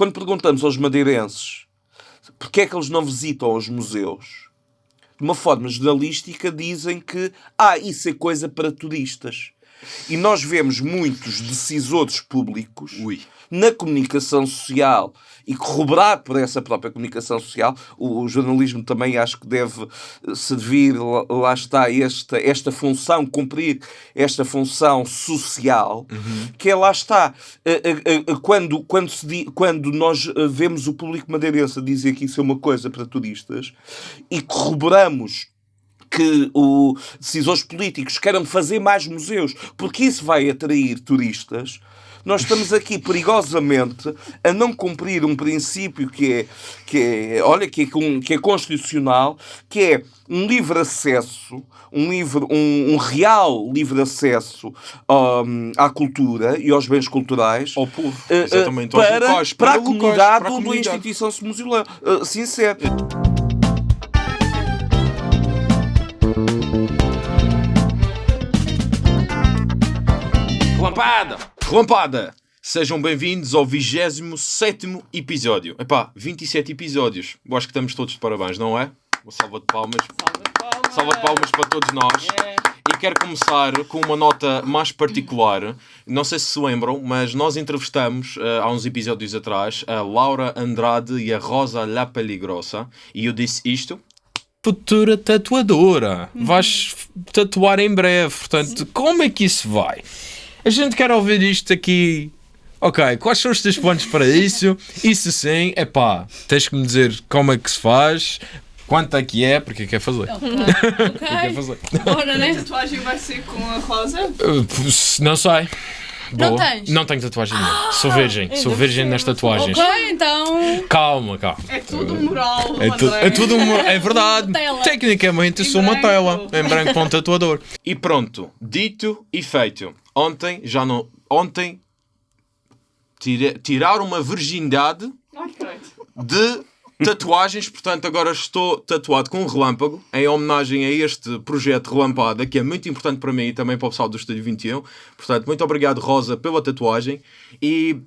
quando perguntamos aos madeirenses porque é que eles não visitam os museus, de uma forma jornalística dizem que ah, isso é coisa para turistas. E nós vemos muitos decisores públicos Ui. na comunicação social e corroborado por essa própria comunicação social, o, o jornalismo também acho que deve eh, servir, lá, lá está, esta, esta função, cumprir esta função social, que é lá está. eh, eh, eh, Quando, quando, se quando nós eh, vemos o público madeirense a dizer que isso é uma coisa para turistas e corroboramos que os decisores políticos queiram fazer mais museus, porque isso vai atrair turistas, nós estamos aqui perigosamente a não cumprir um princípio que é, que é olha, que é, que é constitucional, que é um livre acesso, um, livre, um, um real livre acesso hum, à cultura e aos bens culturais Ao povo. aos para, locais, para, a comunidade para a comunidade. instituição se. Uh, sincero. Relampada! Relampada! Sejam bem-vindos ao 27 episódio. Epá, 27 episódios. Eu acho que estamos todos de parabéns, não é? Uma salva de palmas. Salva de palmas para todos nós. E quero começar com uma nota mais particular. Não sei se se lembram, mas nós entrevistamos eh, há uns episódios atrás a Laura Andrade e a Rosa La Peligrosa. E eu disse isto. Futura tatuadora. Vais tatuar em breve. Portanto, como é que isso vai? A gente quer ouvir isto aqui. Ok, quais são os teus planos para isso? Isso sim, é pá, tens que me dizer como é que se faz, quanto é que é, porque quer fazer. Quer Ok. fazer. Bora, A né? tatuagem vai ser com a rosa? P- não sei. Não Boa. tens? Não tenho tatuagem nenhuma. Sou virgem. Sou virgem nas tatuagens. Ok, então. Calma, calma. É tudo moral, É, tu- é tudo uma, é verdade. Tela. Tecnicamente sou uma branco. tela. Em branco para um tatuador. E pronto, dito e feito. Ontem, já não. Ontem tira, tirar uma virgindade de tatuagens, portanto agora estou tatuado com um relâmpago em homenagem a este projeto Relampada, que é muito importante para mim e também para o pessoal do Estúdio 21. Portanto, muito obrigado Rosa pela tatuagem e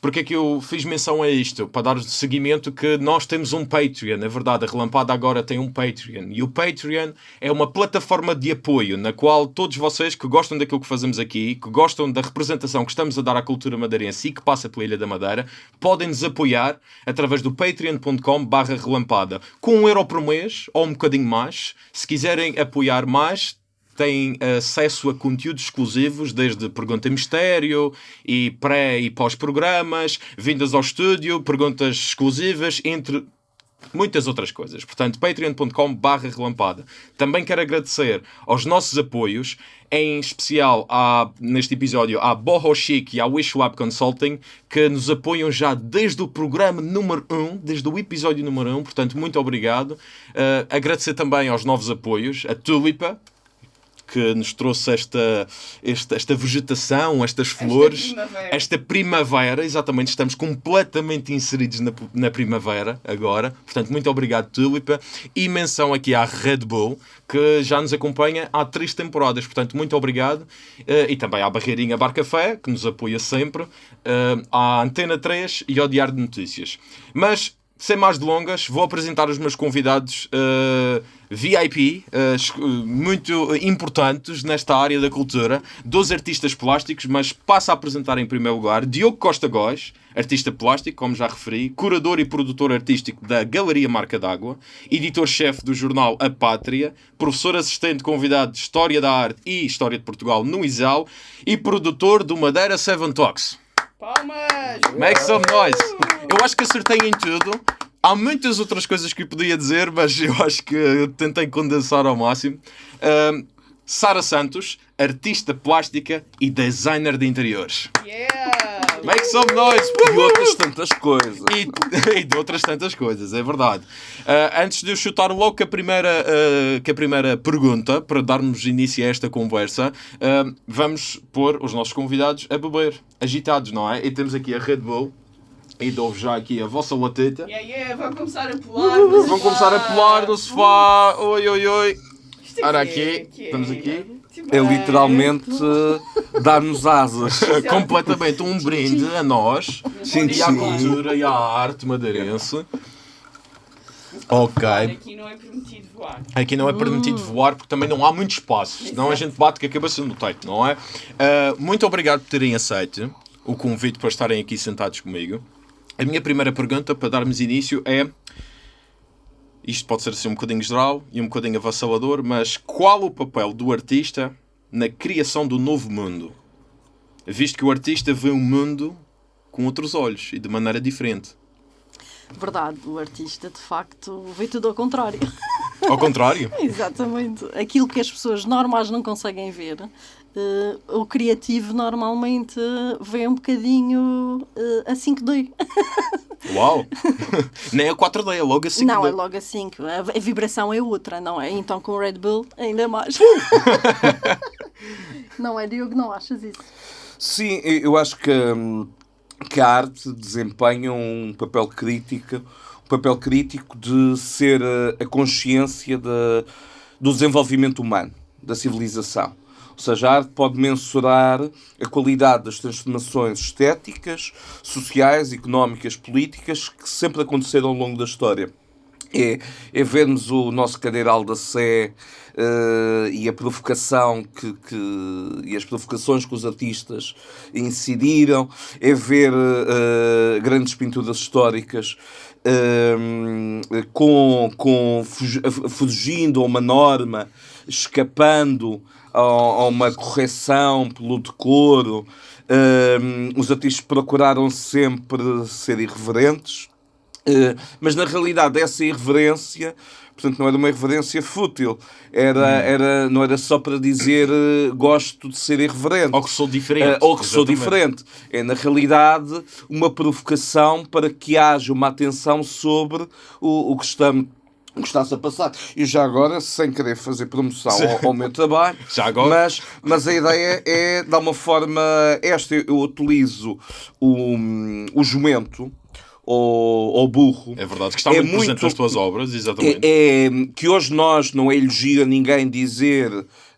porque é que eu fiz menção a isto? Para dar seguimento que nós temos um Patreon. Na verdade, a Relampada agora tem um Patreon. E o Patreon é uma plataforma de apoio na qual todos vocês que gostam daquilo que fazemos aqui, que gostam da representação que estamos a dar à cultura madeirense e que passa pela Ilha da Madeira, podem nos apoiar através do patreon.com barra relampada. Com um euro por mês, ou um bocadinho mais. Se quiserem apoiar mais, têm acesso a conteúdos exclusivos, desde Pergunta Mistério e pré e pós-programas, vindas ao estúdio, perguntas exclusivas, entre muitas outras coisas. Portanto, patreon.com barra relampada. Também quero agradecer aos nossos apoios, em especial à, neste episódio à Boho Chic e à Wish Lab Consulting, que nos apoiam já desde o programa número 1, desde o episódio número 1, portanto, muito obrigado. Uh, agradecer também aos novos apoios, a Tulipa, que nos trouxe esta, esta, esta vegetação, estas flores, primavera. esta primavera, exatamente, estamos completamente inseridos na, na primavera agora, portanto, muito obrigado, Tulipa, e menção aqui à Red Bull, que já nos acompanha há três temporadas, portanto, muito obrigado, Eh, e também à Barreirinha Bar Café, que nos apoia sempre, eh, à Antena 3 e ao Diário de Notícias. Mas, sem mais delongas, vou apresentar os meus convidados eh, VIP, eh, es- muito importantes nesta área da cultura, dos artistas plásticos, mas passo a apresentar em primeiro lugar Diogo Costa Góes, artista plástico, como já referi, curador e produtor artístico da Galeria Marca d'Água, editor-chefe do jornal A Pátria, professor assistente convidado de História da Arte e História de Portugal no ISAL e produtor do Madeira Seven Talks. Palmas! Make some noise. Eu acho que acertei em tudo. Há muitas outras coisas que eu podia dizer, mas eu acho que tentei condensar ao máximo. Ahm, Sara Santos, artista plástica e designer de interiores. Yeah! Make some noise. E outras tantas coisas. E, e de outras tantas coisas, é verdade. Ah, antes de eu chutar logo com a primeira, ah, com a primeira pergunta, para darmos início a esta conversa, ah, vamos pôr os nossos convidados a beber, agitados, não é? E temos aqui a Red Bull, e dou já aqui a vossa lateta. Yeah, yeah, vão começar a pular. no Vão começar a sofá. pular no sofá. Oi, oi, oi. Isto Ora aqui é- aqui, que é- estamos aqui. é literalmente eh, dar-nos asas. Completamente um brinde a nós Sim, e à cultura e à arte madeirense. Ok. Aqui não é permitido voar. Aqui não é permitido voar porque também não há muito espaço, senão a gente bate com a cabeça no teto, não é? Ah, muito obrigado por terem aceito o convite para estarem aqui sentados comigo. A minha primeira pergunta para darmos início é. Isto pode ser assim um bocadinho geral e um bocadinho avassalador, mas qual o papel do artista na criação do novo mundo? Visto que o artista vê o mundo com outros olhos e de maneira diferente. Verdade, o artista de facto vê tudo ao contrário. Ao contrário. Exatamente. Aquilo que as pessoas normais não conseguem ver, eh, o criativo normalmente vê um bocadinho eh, a 5D. Uau! Nem a 4D, é logo assim. não, é logo a 5. A, a vibração é outra, não é? Então com o Red Bull ainda mais. não é, Diogo? Não achas isso? Sim, eu acho que, hum, que a arte desempenha um papel crítico, um papel crítico de ser eh, a consciência de- do desenvolvimento humano, da civilização. Seja, pode mensurar a qualidade das transformações estéticas, sociais, económicas, políticas que sempre aconteceram ao longo da história. É, é vermos o nosso cadeiral da Sé eh, e a provocação que, que- e as provocações que os artistas incidiram, é ver eh, grandes pinturas históricas eh, com, com fugi- fugindo a uma norma, escapando a, a uma correção pelo decoro. Eh, os artistas procuraram sempre ser irreverentes. Uh, mas na realidade essa irreverência portanto não era uma irreverência fútil era, era, não era só para dizer uh, gosto de ser irreverente Ou que sou diferente. Uh, ou que sou Exatamente. diferente é na realidade uma provocação para que haja uma atenção sobre o, o que estamos que está-se a passar. E já agora, sem querer fazer promoção ao, ao meu trabalho, Já agora. mas, mas a ideia é, de uma forma, esta eu utilizo o, o jumento ou, ou burro. É verdade, que está É muito presente muito- nas tuas obras, exatamente. É, é que hoje nós não é elogio a ninguém dizer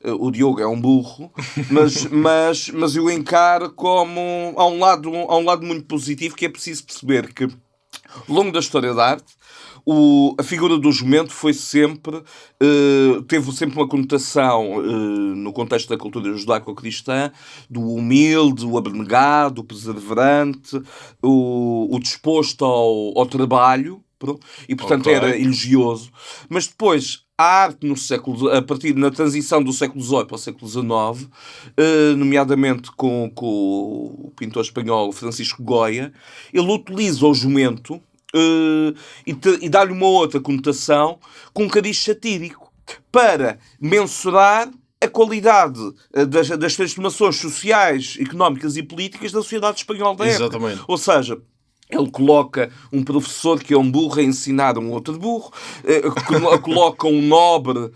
eh, o Diogo é um burro, mas, mas, mas eu encaro como há um, lado, há um lado muito positivo que é preciso perceber que ao longo da história da arte o- a figura do jumento foi sempre eh, teve sempre uma conotação eh, no contexto da cultura judaico-cristã do humilde, o abnegado, o perseverante, o, o disposto ao, ao trabalho e portanto Ok. era elogioso. Mas depois a arte no século a partir na transição do século XVIII para o século XIX, eh, nomeadamente com, com o pintor espanhol Francisco Goya, ele utiliza o jumento eh, e, e dá-lhe uma outra conotação com um cariz satírico para mensurar a qualidade eh, das, das transformações sociais, económicas e políticas da sociedade espanhola da época. Exatamente. Ou seja, ele coloca um professor que é um burro a ensinar um outro burro, eh, colo- coloca um nobre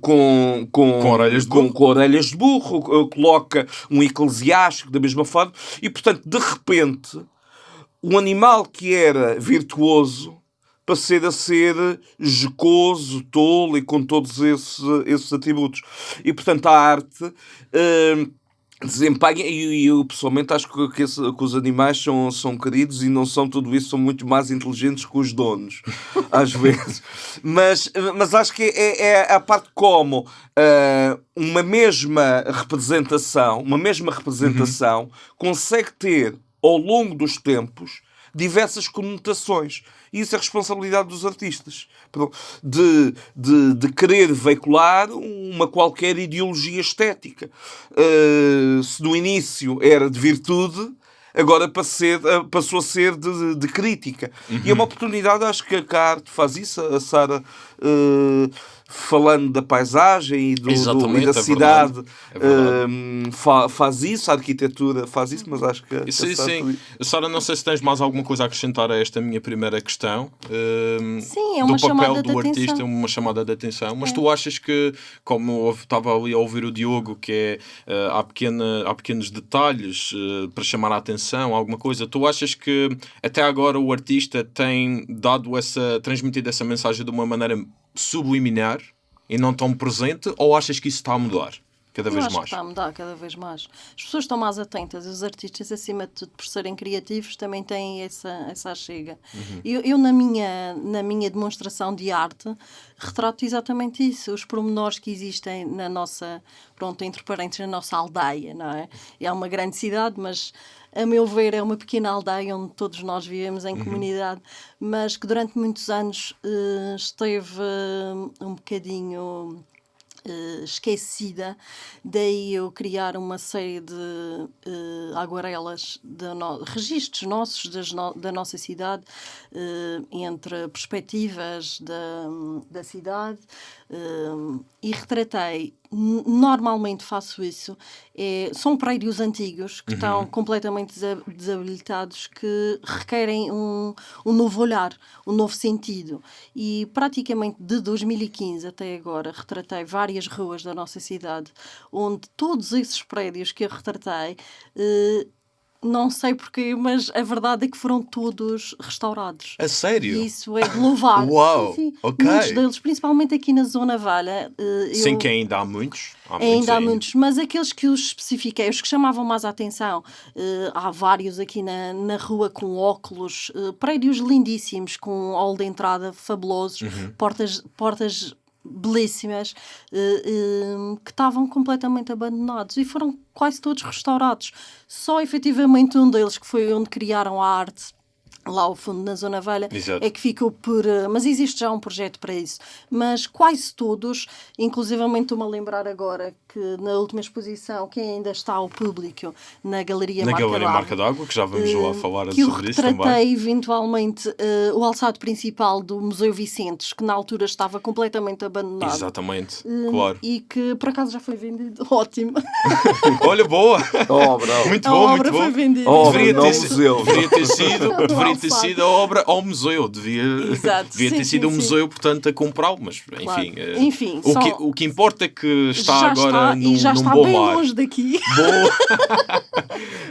com, com, Com orelhas de com, burro. com orelhas de burro, coloca um eclesiástico da mesma forma, e portanto, de repente, um animal que era virtuoso passar a ser jocoso, tolo e com todos esses, esses atributos. E portanto, a arte. eh, desempenha, e eu pessoalmente acho que, que esse- que os animais são, são queridos e não são tudo isso, são muito mais inteligentes que os donos, às vezes. Mas, mas acho que é, é a parte como ah, uma mesma representação, uma mesma representação consegue ter ao longo dos tempos diversas conotações. E isso é responsabilidade dos artistas. De, de, de querer veicular uma qualquer ideologia estética. Uh, se no início era de virtude, agora passou a ser, uh, passou a ser de, de crítica. E é uma oportunidade, acho que a arte faz isso. A Sara, uh, falando da paisagem e, do, do- e da é cidade, verdade. É verdade. um, fa- faz isso, a arquitetura faz isso, mas acho que. a Sim, Sara sim. Sara, não sei se tens mais alguma coisa a acrescentar a esta minha primeira questão. hum, Sim, é uma do papel chamada de do artista, atenção. uma chamada de atenção. Mas É. tu achas que, como estava ali a ouvir o Diogo, que é eh, há, pequena, há pequenos detalhes eh, para chamar a atenção, alguma coisa, tu achas que até agora o artista tem dado essa, transmitido essa mensagem de uma maneira subliminar e não tão presente, ou achas que isso está a mudar? cada vez acho mais. que está a mudar cada vez mais. As pessoas estão mais atentas, os artistas, acima de tudo, por serem criativos, também têm essa, essa chega. Uhum. Eu, eu, na, minha, na minha demonstração de arte, retrato exatamente isso, os pormenores que existem na nossa, pronto, entre parênteses, na nossa aldeia, não é? É uma grande cidade, mas a meu ver, é uma pequena aldeia onde todos nós vivemos em comunidade, mas que durante muitos anos eh, esteve eh, um bocadinho eh, esquecida, daí eu criar uma série de aguarelas, de no- registros nossos no- da nossa cidade, entre perspectivas da, da cidade, eh, e retratei. Normalmente faço isso. É, são prédios antigos que estão completamente desa- desabilitados, que requerem um, um novo olhar, um novo sentido. E praticamente de 2015 até agora retratei várias ruas da nossa cidade, onde todos esses prédios que eu retratei. eh, não sei porquê, mas a verdade é que foram todos restaurados. A sério? E isso é louvar. Uau, Sim, sim. ok. Muitos deles, principalmente aqui na Zona Valha. eh, Sim, eu- que ainda há muitos. Há muitos Ainda há ainda. muitos, mas aqueles que os especifiquei, os que chamavam mais a atenção, eh, há vários aqui na, na rua com óculos, eh, prédios lindíssimos, com hall de entrada fabulosos, Uhum. portas, portas belíssimas, eh, eh, que estavam completamente abandonados e foram quase todos restaurados. Só efetivamente um deles, que foi onde criaram a arte, lá ao fundo na Zona Velha, Exato. é que ficou por. eh, Mas existe já um projeto para isso. Mas quase todos, inclusivamente estou-me a lembrar agora que na última exposição, que ainda está ao público, na Galeria Na Marca Galeria d'Água, Marca d'Água, que já vamos lá eh, falar que eu sobre isso retratei também. eventualmente eh, o alçado principal do Museu Vicentes, que na altura estava completamente abandonado. Exatamente, claro. E que por acaso já foi vendido. Ótimo. Olha, boa! Obra. Muito A bom, obra muito foi bom. vendida. Oh, Deveria não, ter, museu. deveria ter sido, Não, deveria ter sido a obra ao museu. Devia, Exato, devia ter sim, sido sim, um museu, portanto, a comprá-lo. Mas, Claro. enfim, eh, Enfim, o, só- que, o que importa é que está já agora está, num, e já num está bom bem lar. longe daqui.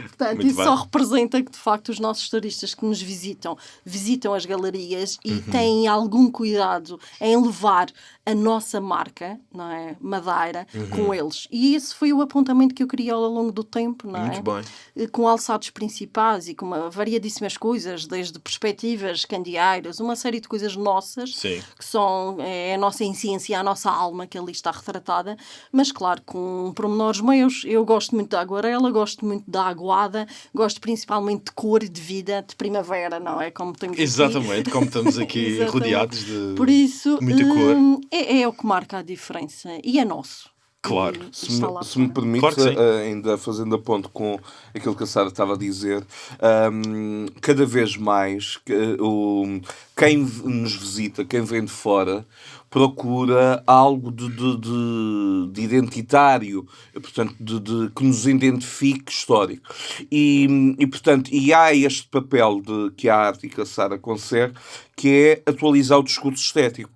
Portanto, Muito isso bem. só representa que, de facto, os nossos turistas que nos visitam, visitam as galerias e Uhum. têm algum cuidado em levar a nossa marca, não é? Madeira, Uhum. com eles. E esse foi o apontamento que eu queria ao longo do tempo, não é? Muito bem. Eh, Com alçados principais e com uma variadíssimas coisas, desde perspectivas, candeeiros, uma série de coisas nossas, Sim. que são é a nossa essência, a nossa alma que ali está retratada, mas claro, com pormenores meus. Eu gosto muito da aguarela, gosto muito da aguada, gosto principalmente de cor e de vida, de primavera, não é? Como temos aqui. Exatamente, como estamos aqui rodeados de. Por isso, muita cor. hum, é, é o que marca a diferença e é nosso. Claro. E Se me, se me permite, Claro eh, ainda fazendo a ponto com aquilo que a Sara estava a dizer, hum, cada vez mais que, eh, o, quem nos visita, quem vem de fora, procura algo de, de- de- de identitário, portanto, de, de- que nos identifique histórico. E, e, portanto, e há este papel de, que a arte e que a Sara consegue, que é atualizar o discurso estético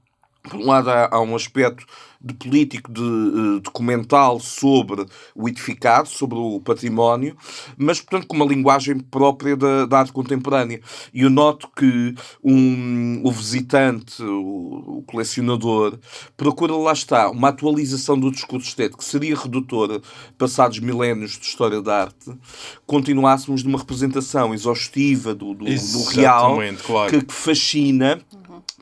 por um lado há, há um aspecto de político, de, eh, documental sobre o edificado, sobre o património, mas, portanto, com uma linguagem própria da, da arte contemporânea. E eu noto que um, o visitante, o, o colecionador, procura, lá está, uma atualização do discurso estético, que seria redutora, passados milénios de história da arte, continuássemos numa representação exaustiva do, do, do real, claro. que, que fascina,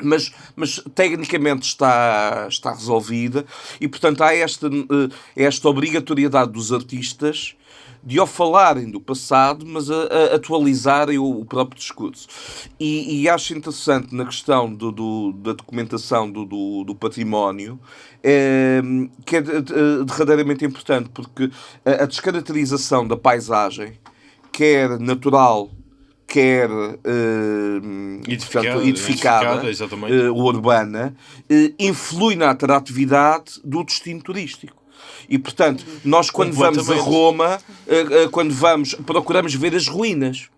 mas, mas tecnicamente está, está resolvida e, portanto, há esta, eh, esta obrigatoriedade dos artistas de, ao falarem do passado, mas a, a atualizarem o, o próprio discurso. E, e acho interessante na questão do, do- da documentação do, do, do património, eh, que é de- de- derradeiramente importante, porque a, a descaracterização da paisagem, quer natural, quer eh, Edificada, portanto, edificada, edificada, eh, urbana, eh, influi na atratividade do destino turístico. E, portanto, nós quando vamos a. Roma, eh, quando vamos, procuramos ver as ruínas.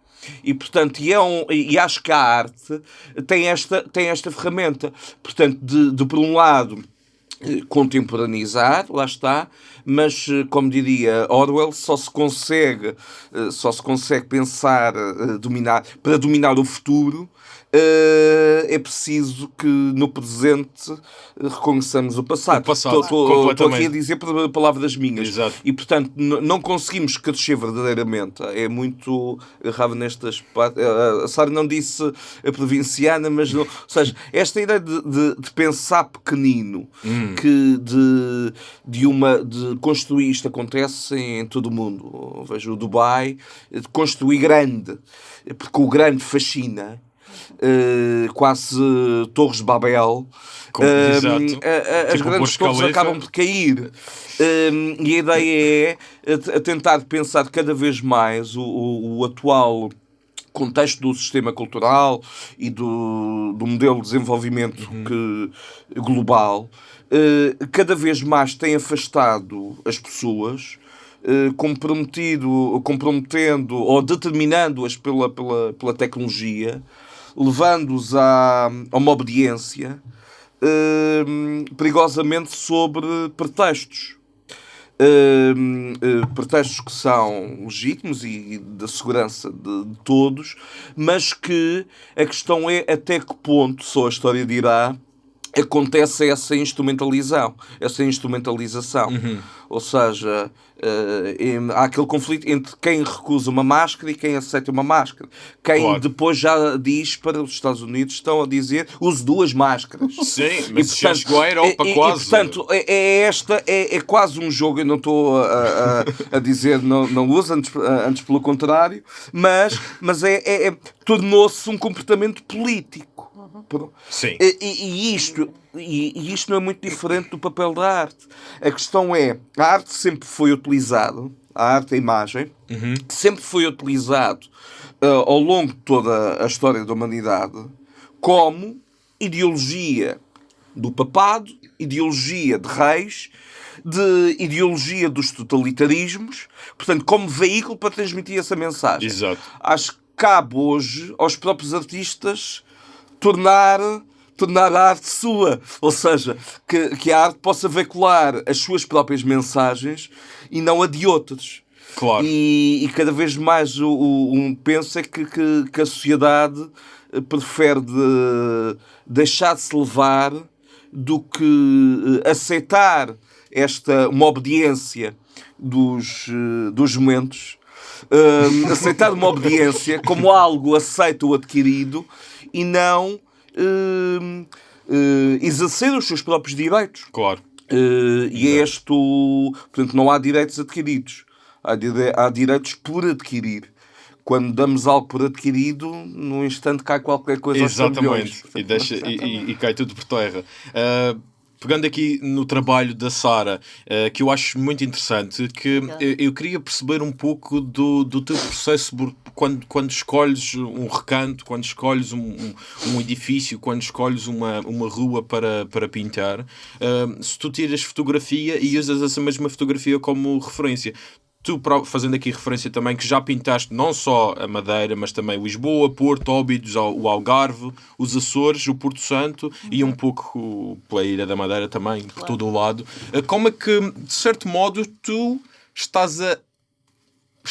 E, portanto, e, é um, e acho que a arte tem esta, tem esta ferramenta. Portanto, de, de por um lado, contemporaneizar, lá está, mas eh, como diria Orwell, só se consegue, eh, só se consegue pensar, eh, dominar, para dominar o futuro, é preciso que no presente eh, reconheçamos o passado. Estou- aqui a dizer palavras minhas. Exato. E, portanto, não conseguimos crescer verdadeiramente. É muito raro nestas... eh, A Sara não disse a provinciana, mas... Não, ou seja, esta ideia de, de- de pensar pequenino, Hum. que de, de, uma, de construir... Isto acontece em todo o mundo. Vejo o Dubai, de construir grande. Porque o grande fascina. Eh, quase Torres de Babel. Com- Eh, a- a- as Tipo grandes torres acabam por cair. Um, e a ideia é a, a tentar pensar cada vez mais o, o- o atual contexto do sistema cultural e do, do modelo de desenvolvimento que, global. Eh, cada vez mais tem afastado as pessoas eh, comprometido, comprometendo ou determinando-as pela, pela, pela tecnologia levando-os a, uma obediência hum, perigosamente sobre pretextos. Hum, eh, pretextos que são legítimos e da segurança de, de todos, mas que a questão é até que ponto, só a história dirá, acontece essa instrumentalização, essa instrumentalização. Ou seja, em- há aquele conflito entre quem recusa uma máscara e quem aceita uma máscara. Quem Claro. depois já diz para os Estados Unidos estão a dizer use duas máscaras. Sim, mas já chegou à Europa e- e- quase. E, portanto, é, é esta, é, é quase um jogo, eu não estou a, a- a dizer não, não usa, antes, antes pelo contrário, mas, mas é, é- é- tornou-se um comportamento político. Sim. E, e- isto, e, e isto não é muito diferente do papel da arte. A questão é, a arte sempre foi utilizada, a arte, a imagem, sempre foi utilizado ah, ao longo de toda a história da humanidade como ideologia do papado, ideologia de reis, de ideologia dos totalitarismos, portanto, como veículo para transmitir essa mensagem. Exato. Acho que cabe hoje aos próprios artistas tornar, tornar a arte sua. Ou seja, que, que a arte possa veicular as suas próprias mensagens e não a de outros. Claro. E, e cada vez mais o, o, um penso é que, que, que a sociedade eh, prefere de, deixar-se levar do que eh, aceitar esta uma obediência dos, eh, dos momentos, aceitar uma obediência como algo aceito ou adquirido e não eh, eh, exercer os seus próprios direitos. Claro. Eh, e é este o. Portanto, não há direitos adquiridos. Há, dire- há direitos por adquirir. Quando damos algo por adquirido, num instante cai qualquer coisa aos Exatamente. E, deixa, e, e- e cai tudo por terra. Ah, pegando aqui no trabalho da Sara, ah, que eu acho muito interessante, que eu, eu queria perceber um pouco do, do teu processo quando, quando escolhes um recanto, quando escolhes um, um, um edifício, quando escolhes uma, uma rua para, para pintar, ah, se tu tiras fotografia e usas essa mesma fotografia como referência. Tu, fazendo aqui referência também, que já pintaste não só a Madeira, mas também Lisboa, Porto, Óbidos, o Algarve, os Açores, o Porto Santo e um pouco pela Ilha da Madeira também, por todo o lado. Eh, Como é que, de certo modo, tu estás a.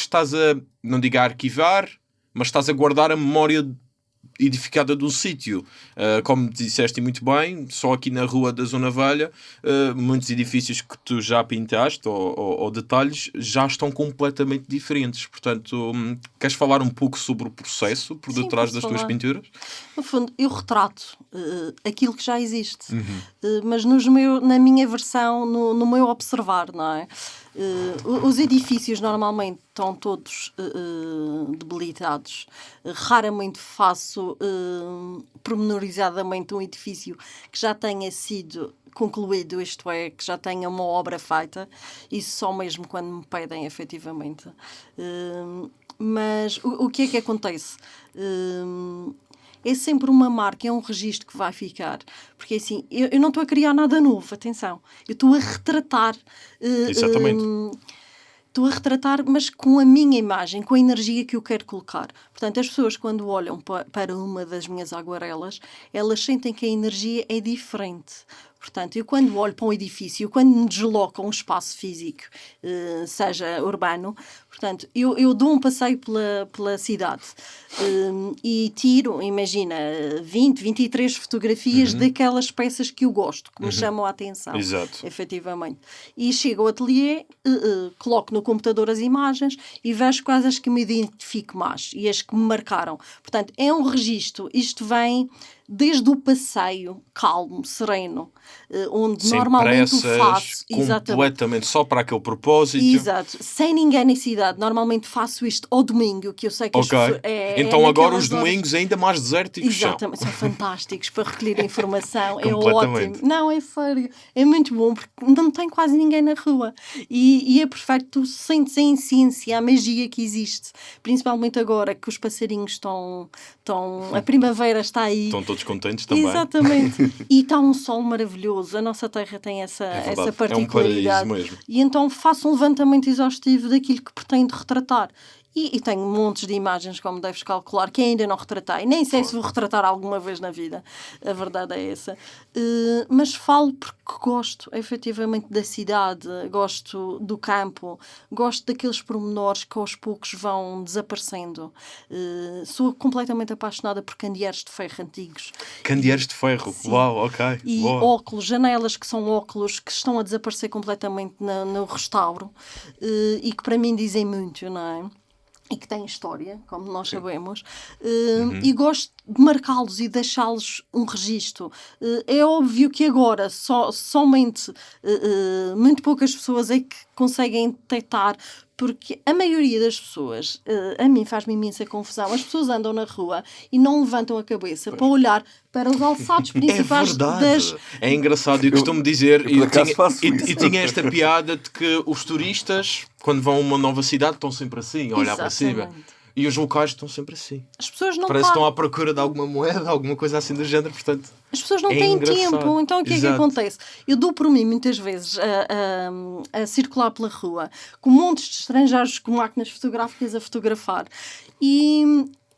estás a, não digo a arquivar, mas estás a guardar a memória edificada de um sítio. Uh, como disseste muito bem, só aqui na rua da Zona Velha, uh, muitos edifícios que tu já pintaste ou, ou- ou detalhes já estão completamente diferentes. Portanto, hum, queres falar um pouco sobre o processo por Sim, detrás das tuas falar. pinturas? No fundo, eu retrato eh, aquilo que já existe, Uhum. Mas nos meu, na minha versão, no, no meu observar, não é? O- os edifícios normalmente estão todos eh, debilitados. Raramente faço eh, pormenorizadamente um edifício que já tenha sido concluído, isto é, que já tenha uma obra feita, isso só mesmo quando me pedem efetivamente. Eh, mas o, o que é que acontece? Eh, é sempre uma marca, é um registro que vai ficar. Porque assim, eu, eu não estou a criar nada novo, atenção. Eu estou a retratar. eh, Exatamente. hum, Estou a retratar, mas com a minha imagem, com a energia que eu quero colocar. Portanto, as pessoas, quando olham pa- para uma das minhas aguarelas, elas sentem que a energia é diferente. Portanto, eu quando olho para um edifício, eu quando me desloco a um espaço físico, eh, seja urbano, Portanto, eu, eu dou um passeio pela, pela cidade hum, e tiro, imagina, 20, 23 fotografias daquelas peças que eu gosto, que me chamam a atenção. Exato. Efetivamente. E chego ao ateliê, eh, eh, coloco no computador as imagens e vejo quais as que me identifico mais e as que me marcaram. Portanto, é um registro. Isto vem desde o passeio calmo, sereno, eh, onde Sem normalmente o pressas, faço. Exatamente. completamente só para aquele propósito. Exato, sem ninguém na cidade. Normalmente faço isto ao domingo, que eu sei que as Ok. pessoas- é, é então agora naquelas os horas- domingos ainda mais desérticos são. Exatamente, são fantásticos para recolher informação, é ótimo. Não, é sério, é muito bom porque não tem quase ninguém na rua e, e é perfeito, tu sentes a essência, a magia que existe, principalmente agora que os passarinhos estão, estão a primavera está aí. Estão todos contentes também. Exatamente. e está um sol maravilhoso. A nossa terra tem essa, verdade. essa É um particularidade. paraíso mesmo. E então faço um levantamento exaustivo daquilo que pretendo retratar. E, e tenho montes de imagens, como deves calcular, que ainda não retratei. Nem sei se vou retratar alguma vez na vida. A verdade é essa. Eh, mas falo porque gosto, efetivamente, da cidade, gosto do campo, gosto daqueles pormenores que aos poucos vão desaparecendo. Eh, sou completamente apaixonada por candeeiros de ferro antigos. Candeeiros de ferro. Sim. Uau, ok. E Boa. óculos, janelas que são óculos que estão a desaparecer completamente na- no restauro eh, e que para mim dizem muito, não é? E que têm história, como nós sabemos, Eh, e gosto de marcá-los e deixá-los um registro. Eh, é óbvio que agora só, somente eh, muito poucas pessoas é que conseguem detectar porque a maioria das pessoas, eh, a mim faz-me imensa confusão, as pessoas andam na rua e não levantam a cabeça para olhar para os alçados É principais verdade. das, É engraçado. Eu costumo dizer, eu e acaso tinha, e, e tinha esta piada de que os turistas, quando vão a uma nova cidade, estão sempre assim, a olhar para cima. E os locais estão sempre assim. As pessoas não Parece que estão à procura de alguma moeda, alguma coisa assim do género, portanto. As pessoas não É têm engraçado. tempo. Então o que é que Exato. acontece? Eu dou por mim muitas vezes a, a- a circular pela rua com montes de estrangeiros com máquinas fotográficas a fotografar. E,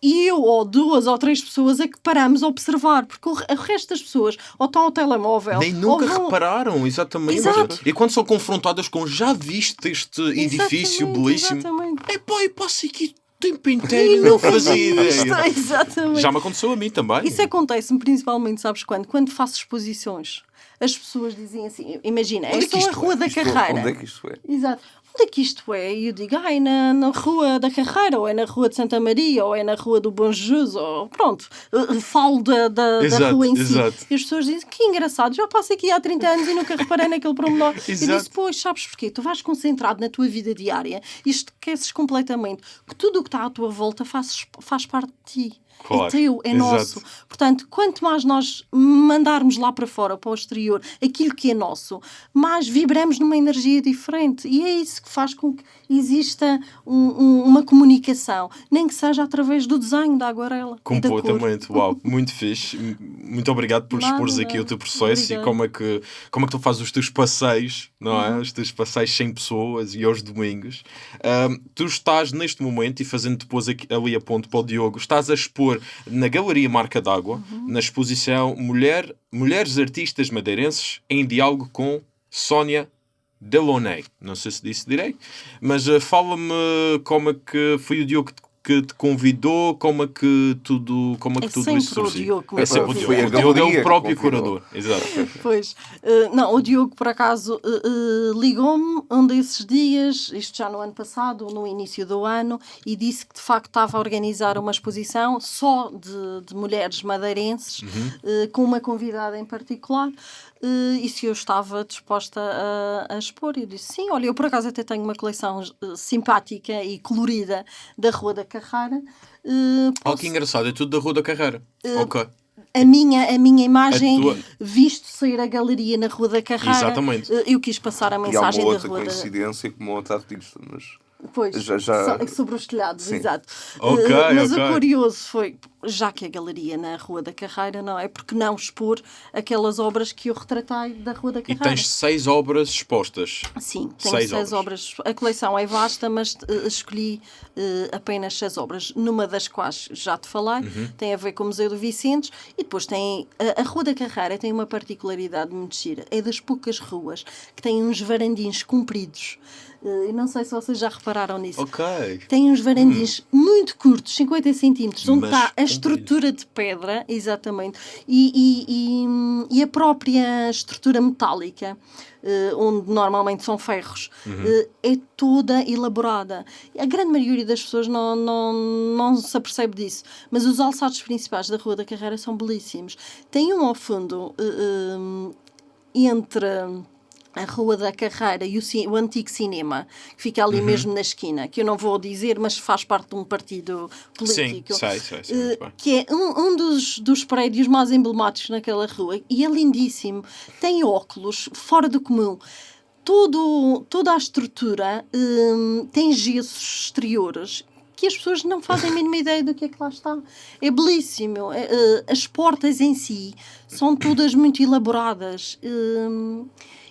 e eu ou duas ou três pessoas é que paramos a observar, porque o, re- o resto das pessoas ou estão ao telemóvel Nem nunca vão- repararam, exatamente. Exato. E quando são confrontadas com já viste este edifício Exatamente, belíssimo, Exatamente. é pá, eu passo aqui tempo inteiro e não fazia ideia. Exatamente. Já me aconteceu a mim também. Isso acontece-me principalmente, sabes quando? Quando faço exposições. As pessoas dizem assim, imagina, Onde é é só a Rua da Isto é- Carreira. Onde é que isto é? Exato. Onde é que isto é? E eu digo, ai, na, na Rua da Carreira, ou é na Rua de Santa Maria, ou é na Rua do Bom Jesus, ou pronto. Uh, Falo da, da, da Exato, rua em si. exato. E as pessoas dizem, que engraçado, já passo aqui há 30 anos e nunca reparei naquele promenor. Exato. disse, pois, sabes porquê? Tu vais concentrado na tua vida diária e esqueces completamente que tudo o que está à tua volta faz, faz parte de ti. Claro, É teu, é exato. nosso. Portanto, quanto mais nós mandarmos lá para fora, para o exterior, aquilo que é nosso, mais vibramos numa energia diferente. E é isso que faz com que exista um- um- uma comunicação, nem que seja através do desenho da aguarela. Completamente, uau, muito fixe. Muito obrigado por Nada, expores aqui o teu processo obrigada. e como é, que, como é que tu fazes os teus passeios, não é? Uhum. Os teus passeios sem pessoas e aos domingos. Ahm, tu estás neste momento, e fazendo depois aqui, ali a ponto para o Diogo, estás a expor na Galeria Marca d'Água, Uhum. na exposição Mulher, Mulheres Artistas Madeirenses em Diálogo com Sónia Delaunay. Não sei se disse direito, mas ah, fala-me como é que foi o Diogo que que te convidou, como é que tudo, como é que É tudo isso o surgiu. É sempre o. Diogo. Foi O Diogo é o próprio curador. Exato. Pois, eh, não, o Diogo, por acaso, eh, ligou-me um desses dias, isto já no ano passado, no início do ano, e disse que de facto estava a organizar uma exposição só de, de mulheres madeirenses, eh, com uma convidada em particular, e se eu estava disposta a, a expor. Eu disse sim, olha, eu por acaso até tenho uma coleção eh, simpática e colorida da Rua da Carrara. eh, Oh, posso- que engraçado, é tudo da Rua da Carreira. ok. a minha, a minha imagem, A tua- visto sair a galeria na Rua da Carreira, Exatamente. eh, eu quis passar a E há uma mensagem da outra Rua da coincidência como outra artista, mas Pois, Já- já- so- sobre os telhados, Sim. exato. Ok, Eh, mas ok. o curioso foi, já que a galeria na Rua da Carreira, não é? Porque não expor aquelas obras que eu retratei da Rua da E Carreira? tens seis obras expostas. Sim, tenho Seis seis, obras. obras. A coleção é vasta, mas eh, escolhi eh, apenas seis obras, numa das quais já te falei, Uhum. tem a ver com o Museu do Vicentes, e depois tem. A, a Rua da Carreira tem uma particularidade muito gira, é das poucas ruas que têm uns varandins compridos. Eh, Eu não sei se vocês já repararam nisso. Ok. Tem uns varandins muito curtos, 50 centímetros, onde Mas está a estrutura de pedra, exatamente, e, e- e- e a própria estrutura metálica, eh, onde normalmente são ferros, eh, é toda elaborada. A grande maioria das pessoas não, não, não se apercebe disso, mas os alçados principais da Rua da Carreira são belíssimos. Tem um ao fundo eh, eh, entre a Rua da Carreira e o, o antigo cinema, que fica Uhum. ali mesmo na esquina, que eu não vou dizer, mas faz parte de um partido Sim, político. sei, sei, sei, muito bem. que é um, um dos, dos prédios mais emblemáticos naquela rua e é lindíssimo. Tem óculos fora do comum. Todo, toda a estrutura hum, tem gessos exteriores que as pessoas não fazem a mínima ideia do que é que lá está. É belíssimo. É, eh, as portas em si são todas muito elaboradas.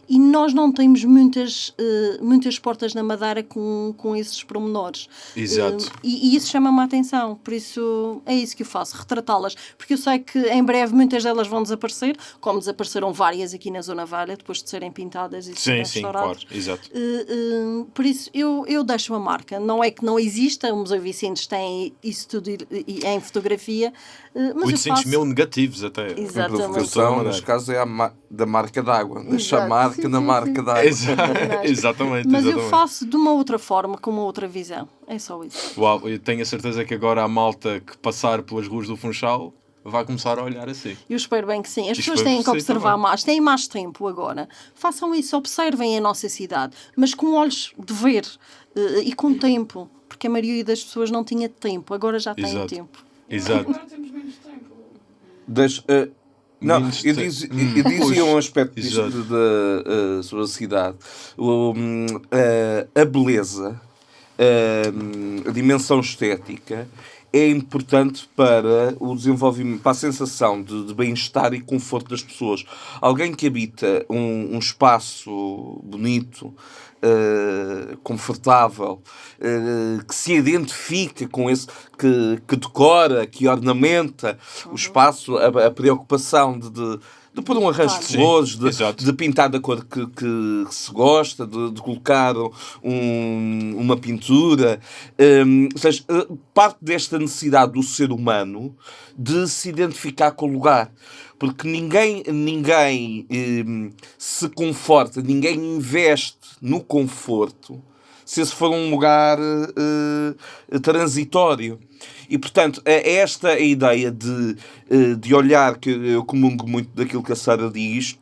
E nós não temos muitas, eh, muitas portas na Madeira com, com esses pormenores. Exato. Eh, e, e isso chama-me a atenção, por isso é isso que eu faço, retratá-las. Porque eu sei que em breve muitas delas vão desaparecer, como desapareceram várias aqui na Zona Velha, depois de serem pintadas e Sim, sim, claro. Exato. Eh, por isso eu, eu deixo uma marca. Não é que não exista, o Museu Vicentes tem isso tudo em fotografia, mas 800 eu faço... mil negativos até. Exato. A Exatamente. provocação, neste caso, é a ma- da marca d'água. Deixa a marca Sim, na sim, marca d'água. Exa- exatamente, Mas eu exatamente. faço de uma outra forma, com uma outra visão. É só isso. Uau, eu tenho a certeza que agora a malta que passar pelas ruas do Funchal vai começar a olhar assim. Eu espero bem que sim. As E pessoas têm que observar também. mais, têm mais tempo agora. Façam isso, observem a nossa cidade, mas com olhos de ver eh, e com tempo, porque a maioria das pessoas não tinha tempo, agora já tem Exato. tempo. Exato. Agora temos menos tempo. Deixa- eh, não, Menos eu, te- diz, Hum. eu dizia um aspecto disto de- de, eh, sobre a cidade. O, hum, eh, a beleza, a dimensão estética é importante para o desenvolvimento, para a sensação de, de bem-estar e conforto das pessoas. Alguém que habita um, um espaço bonito, eh, confortável, eh, que se identifica com esse, que, que decora, que ornamenta o espaço, a, a preocupação de, de, de pôr um arranjo de Sim, flores, de, de pintar da cor que, que se gosta, de, de colocar um- uma pintura. Hum, ou seja, eh, parte desta necessidade do ser humano de se identificar com o lugar. Porque ninguém, ninguém hum, se conforta, ninguém investe no conforto se esse for um lugar eh, eh, transitório. E, portanto, é esta a ideia de, eh, de olhar, que eu comungo muito daquilo que a Sara diz,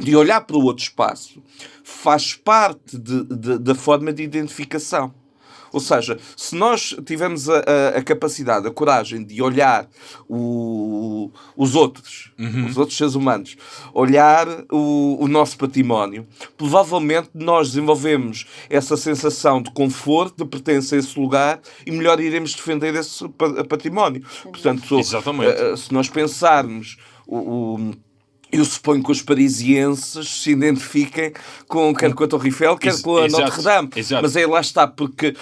de olhar para o outro espaço, faz parte de- de- da forma de identificação. Ou seja, se nós tivermos a, a- a capacidade, a coragem de olhar o- os outros, os outros seres humanos, olhar o, o nosso património, provavelmente nós desenvolvemos essa sensação de conforto, de pertença a esse lugar e melhor iremos defender esse pa- património. Portanto, Exatamente. eh, se nós pensarmos o- o eu suponho que os parisienses se identifiquem com, quer com a Torre Eiffel, quer Ex- com a exato, Notre-Dame. exato. Mas aí lá está, porque,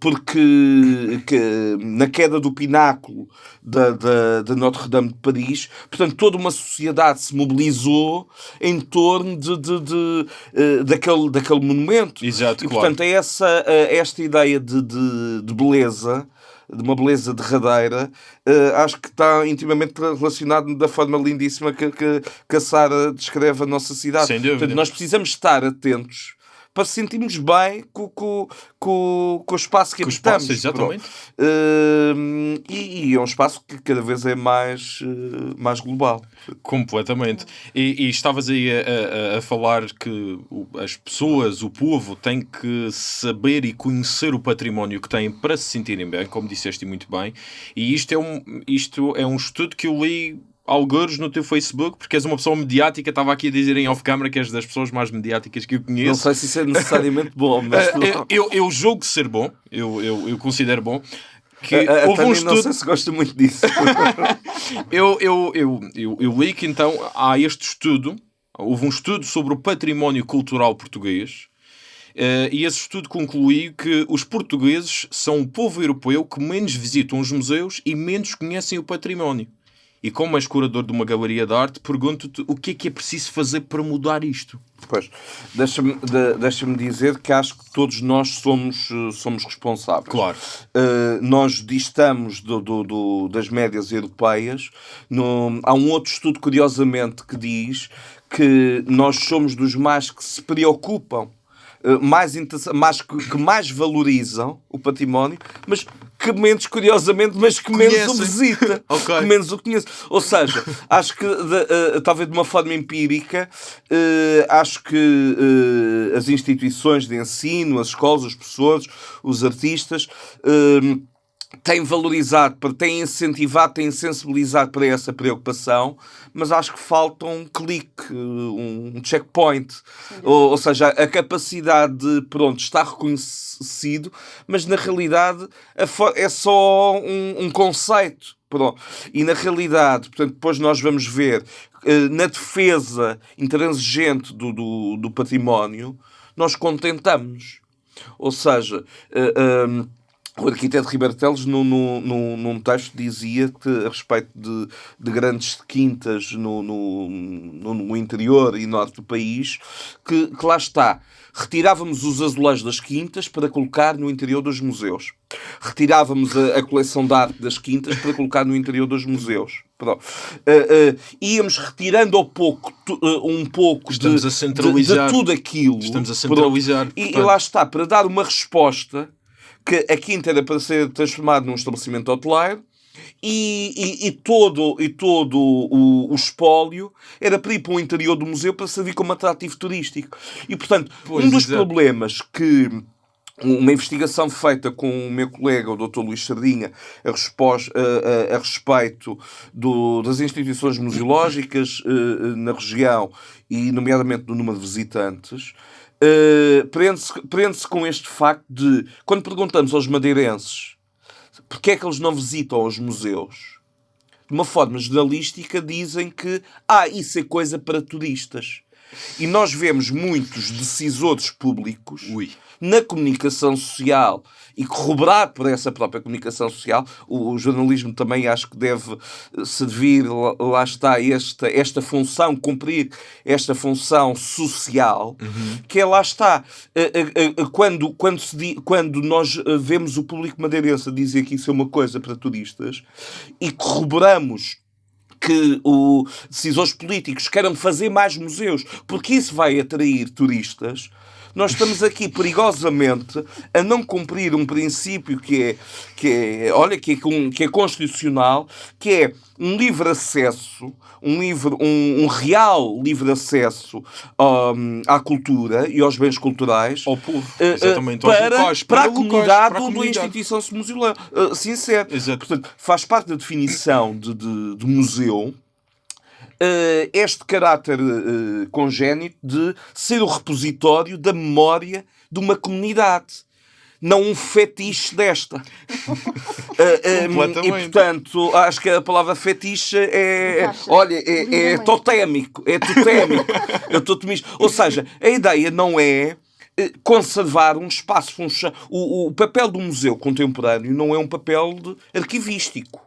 porque que, na queda do pináculo da, da, da Notre-Dame de Paris, portanto, toda uma sociedade se mobilizou em torno de, de, de, eh, daquele, daquele monumento. Exato, e, claro. portanto, é essa, eh, esta ideia de, de, de beleza de uma beleza derradeira, eh, acho que está intimamente relacionado da forma lindíssima que, que, que a Sara descreve a nossa cidade. Sem dúvida. Portanto, nós precisamos estar atentos para sentirmos bem com, com, com, com o espaço que habitamos. espaço, exatamente. Eh, e, e é um espaço que cada vez é mais, eh, mais global. Completamente. E, e estavas aí a, a- a falar que as pessoas, o povo, têm que saber e conhecer o património que têm para se sentirem bem, como disseste muito bem. E isto é um, isto é um estudo que eu li alguns no teu Facebook, porque és uma pessoa mediática, estava aqui a dizer em off-camera que és das pessoas mais mediáticas que eu Não conheço. sei se isso é necessariamente bom, mas Eh, eu, eu, eu julgo ser bom, eu, eu, eu considero bom. Que a, a, a houve um Tânia não estudo sei se gosta muito disso. eu, eu, eu, eu, eu li que então há este estudo, houve um estudo sobre o património cultural português, eh, e esse estudo concluiu que os portugueses são o povo europeu que menos visitam os museus e menos conhecem o património. E como és curador de uma galeria de arte, pergunto-te o que é que é preciso fazer para mudar isto? Pois, deixa-me de, deixa dizer que acho que todos nós somos, eh, somos responsáveis. Claro. Uh, nós distamos do, do, do, das médias europeias. No, há um outro estudo, curiosamente, que diz que nós somos dos mais que se preocupam uh, mais, mais que, que, mais valorizam o património, mas que menos, curiosamente, mas que menos Conhecem. o visita. okay. Que menos o conhece. Ou seja, acho que, de, uh, talvez de uma forma empírica, uh, acho que uh, as instituições de ensino, as escolas, os professores, os artistas, têm valorizado, têm incentivado, têm sensibilizado para essa preocupação, mas acho que falta um clique, um checkpoint. Ou, ou, seja, a capacidade de, pronto, estar reconhecido, mas na realidade é só um, um conceito. Pronto. E na realidade, portanto, depois nós vamos ver eh, na defesa intransigente do, do, do património, nós contentamos. Ou seja, uh, o arquiteto Ribeiro Teles, no, no, no, num texto, dizia que, a respeito de, de grandes quintas no, no, no, interior e norte do país, que, que lá está. Retirávamos os azulejos das quintas para colocar no interior dos museus. Retirávamos a, a coleção de arte das quintas para colocar no interior dos museus. Uh, uh, íamos retirando ao pouco, uh, um pouco de, de, de, tudo aquilo. Estamos a centralizar. E, e lá está, para dar uma resposta que a quinta era para ser transformado num estabelecimento hoteleiro e, e, e, todo, e todo o, o espólio era para ir para o interior do museu para servir como atrativo turístico. E, portanto, pois um dos problemas que uma investigação feita com o meu colega, o Dr. Luís Sardinha, a, a, a, a respeito do, das instituições museológicas uh, na região e, nomeadamente, do número de visitantes, uh, prende-se prende com este facto de, quando perguntamos aos madeirenses porque é que eles não visitam os museus, de uma forma jornalística dizem que ah, isso é coisa para turistas. E nós vemos muitos decisores públicos Ui. na comunicação social e corroborado por essa própria comunicação social, o, o jornalismo também acho que deve eh, servir, lá, lá está, esta, esta função, cumprir esta função social, uhum. que é lá está. Eh, eh, quando, quando, se, quando nós vemos o público madeirense dizer que isso é uma coisa para turistas e corroboramos que os decisores políticos queiram fazer mais museus, porque isso vai atrair turistas, nós estamos aqui perigosamente a não cumprir um princípio que é, que é olha, que é, que é constitucional, que é um livre acesso, um, livre, um, um real livre acesso um, à cultura e aos bens culturais ao povo, eh, exatamente, uh, para, locais, para, para, a comunidade para a onde a instituição se. Uh, sincero. Exato. Portanto, faz parte da definição de, de, de museu este caráter uh, congénito de ser o repositório da memória de uma comunidade. Não um fetiche desta. uh, um, e portanto, acho que a palavra fetiche é. é olha, é, é totémico. É totémico. Eu estou Ou seja, a ideia não é conservar um espaço. Um, o, o papel do museu contemporâneo não é um papel arquivístico.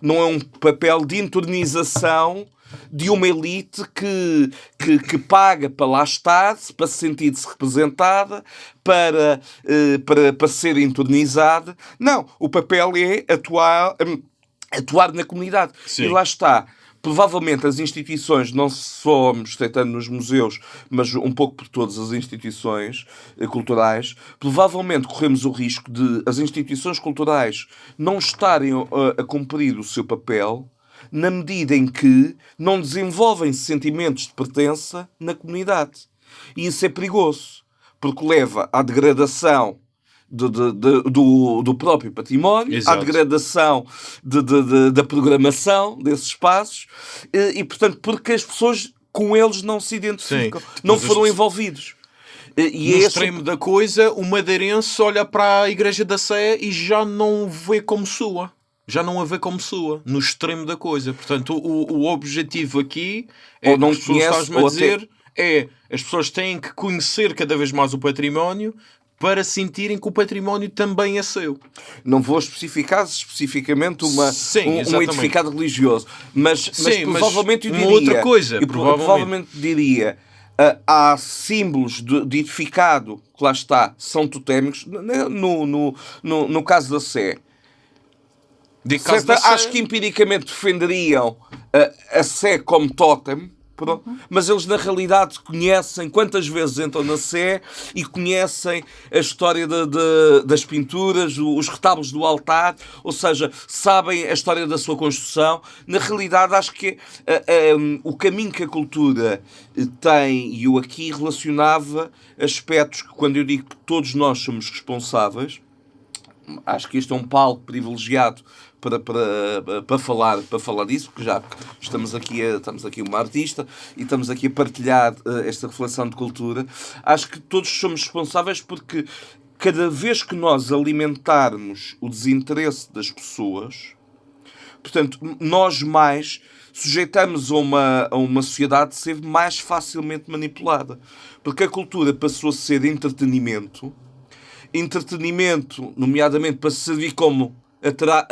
Não é um papel de entornização de uma elite que, que, que paga para lá estar, para se sentir-se representada, para, eh, para, para ser entronizada. Não, o papel é atuar, hum, atuar na comunidade. Sim. E lá está provavelmente as instituições, não só estreitando nos museus, mas um pouco por todas as instituições eh, culturais, provavelmente corremos o risco de as instituições culturais não estarem a, a cumprir o seu papel na medida em que não desenvolvem sentimentos de pertença na comunidade. E isso é perigoso, porque leva à degradação de, de, de, do, do próprio património, Exato. à degradação da programação desses espaços e, e, portanto, porque as pessoas com eles não se identificam, Sim. não foram envolvidos. E no é extremo esse... da coisa, o madeirense olha para a Igreja da Sé e já não vê como sua já não a vê como sua, no extremo da coisa. Portanto, o, o objetivo aqui é, ou não conhece, a dizer, até... é as pessoas têm que conhecer cada vez mais o património para sentirem que o património também é seu. Não vou especificar especificamente uma, Sim, um, um edificado religioso, mas, mas Sim, mas provavelmente eu uma diria. outra coisa, eu pro- provavelmente. diria. ah, há símbolos de, de edificado que lá está, são totémicos. No, no, no, no caso da Sé, Sé- Acho que empiricamente defenderiam a, a Sé como totem, mas eles na realidade conhecem quantas vezes entram na Sé e conhecem a história de- de- das pinturas, os retábulos do altar, ou seja, sabem a história da sua construção. Na realidade, acho que ah, o caminho que a cultura eh, tem, e eu aqui relacionava aspectos que, quando eu digo que todos nós somos responsáveis, acho que este é um palco privilegiado para, para, para, falar, para falar disso, porque já estamos aqui, estamos aqui uma artista e estamos aqui a partilhar eh, esta reflexão de cultura. Acho que todos somos responsáveis porque cada vez que nós alimentarmos o desinteresse das pessoas, portanto, nós mais sujeitamos a uma, a uma sociedade ser mais facilmente manipulada. Porque a cultura passou a ser entretenimento, entretenimento, nomeadamente para servir como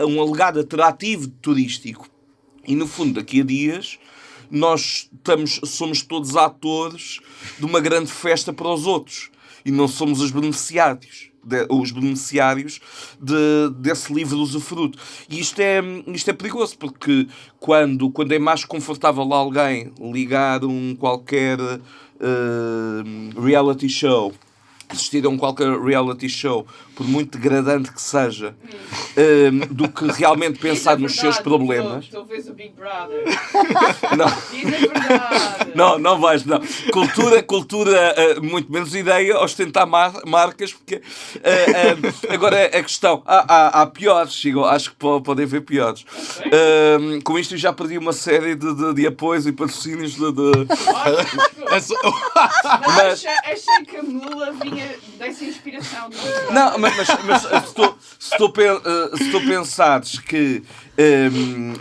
um alegado atrativo turístico. E no fundo, daqui a dias, nós estamos, somos todos atores de uma grande festa para os outros. E não somos os beneficiários. de- os beneficiários de, desse livre usufruto. E isto é, isto é perigoso, porque quando, quando é mais confortável alguém ligar um qualquer eh, reality show assistir a um qualquer reality show, por muito degradante que seja, do que realmente pensar nos seus problemas. Vês o Big Brother. Não. Diz a verdade. Não, não vais, não. Cultura, cultura, eh, muito menos ideia, ostentar mar- marcas, porque eh, eh, agora a questão, há, há, há piores, chegam, acho que po- podem ver piores. Eh, com isto eu já perdi uma série de, de, de apoios e patrocínios de, de- Mas achei, que a mula vinha dessa inspiração. Não, mas, mas, mas se, tu, se, tu, se tu pensares que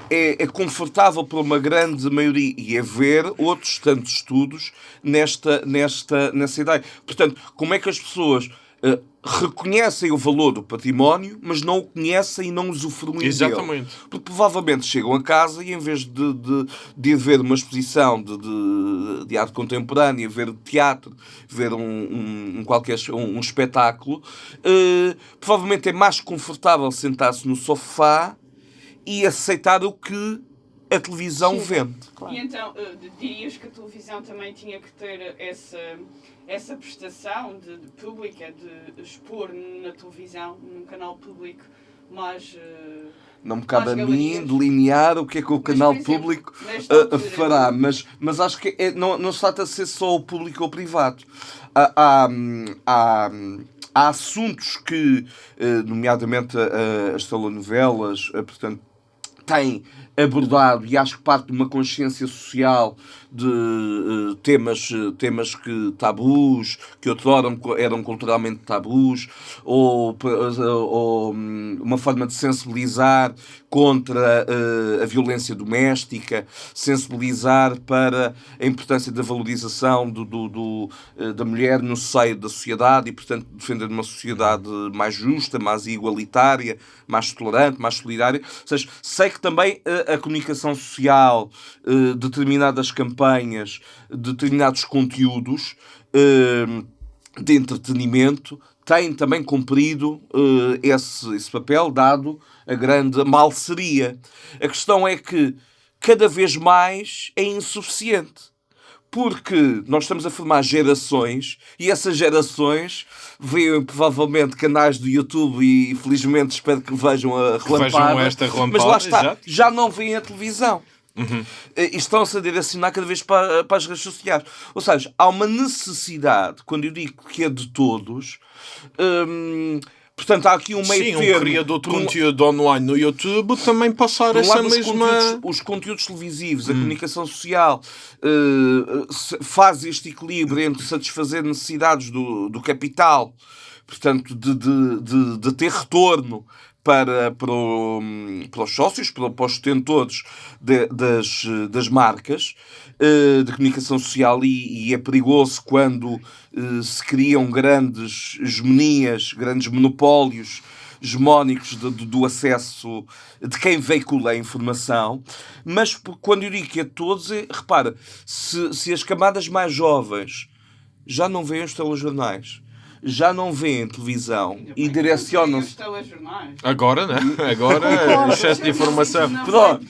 é, é confortável para uma grande maioria e haver outros tantos estudos nesta, nesta, nessa ideia. Portanto, como é que as pessoas eh, reconhecem o valor do património, mas não o conhecem e não usufruem dele? Exatamente. Porque provavelmente chegam a casa e em vez de, de, de ir ver uma exposição de, de, de arte contemporânea, ver teatro, ver um, um, um qualquer um, um espetáculo, eh, provavelmente é mais confortável sentar-se no sofá e aceitar o que a televisão vende. E então, eh, dirias que a televisão também tinha que ter essa, essa prestação de, de pública, de expor na televisão, num canal público, mais. eh, Não me cabe a mim delinear o que é que o canal exemplo, público uh, uh, fará, mas, mas acho que é- não, não se trata de ser só o público ou o privado. Há, há, há, há assuntos que, uh, nomeadamente uh, as telenovelas, uh, portanto, têm abordado e acho que parte de uma consciência social de eh, temas, eh, temas que tabus, que outrora eram culturalmente tabus, ou, eh, ou, hum, uma forma de sensibilizar contra eh, a violência doméstica, sensibilizar para a importância da valorização do, do- do, eh, da mulher no seio da sociedade e, portanto, defender uma sociedade mais justa, mais igualitária, mais tolerante, mais solidária. Ou seja, sei que também eh, a comunicação social, determinadas campanhas, determinados conteúdos de entretenimento têm também cumprido eh, esse, esse papel, dado a grande malseria. A questão é que cada vez mais é insuficiente porque nós estamos a formar gerações e essas gerações veem provavelmente canais do YouTube e felizmente espero que vejam a relampada. vejam esta relampada, Mas lá está, exato. já não veem a televisão. Eh, E estão-se a direcionar cada vez para, para as redes sociais. Ou seja, há uma necessidade, quando eu digo que é de todos, hum, portanto, há aqui um meio Sim, um termo. criador de Por um- conteúdo online no YouTube também passar um essa lado, os, mesma. conteúdos, os conteúdos televisivos, a comunicação social, se- faz este equilíbrio entre satisfazer necessidades do, do capital, portanto, de, de, de, de ter retorno para, para, o- para os sócios, para, para os detentores de- das, das marcas eh, de comunicação social e, e é perigoso quando eh, se criam grandes hegemonias, grandes monopólios hegemónicos de- de- do acesso de quem veicula a informação, mas quando eu digo que é todos, é, repara, se, se as camadas mais jovens já não veem os telejornais, já não veem televisão e direcionam-se. Agora, né? Agora, excesso de informação. Não Pronto.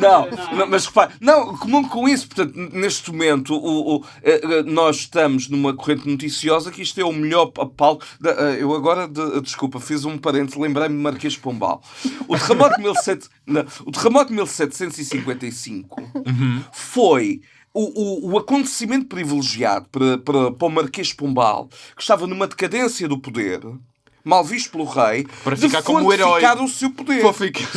Não, não, mas repare, não, comum com isso, portanto, neste momento o, o- eh, eh, nós estamos numa corrente noticiosa que isto é o melhor pa- palco. da- eh, eu agora, de- desculpa, fiz um parente, lembrei-me de Marquês Pombal. O terremoto de, 17, não, o terremoto de 1755 foi o, o, o acontecimento privilegiado para, para, para o Marquês de Pombal, que estava numa decadência do poder. Mal visto pelo rei, Para de ficar como o herói. o seu poder. Para ficar,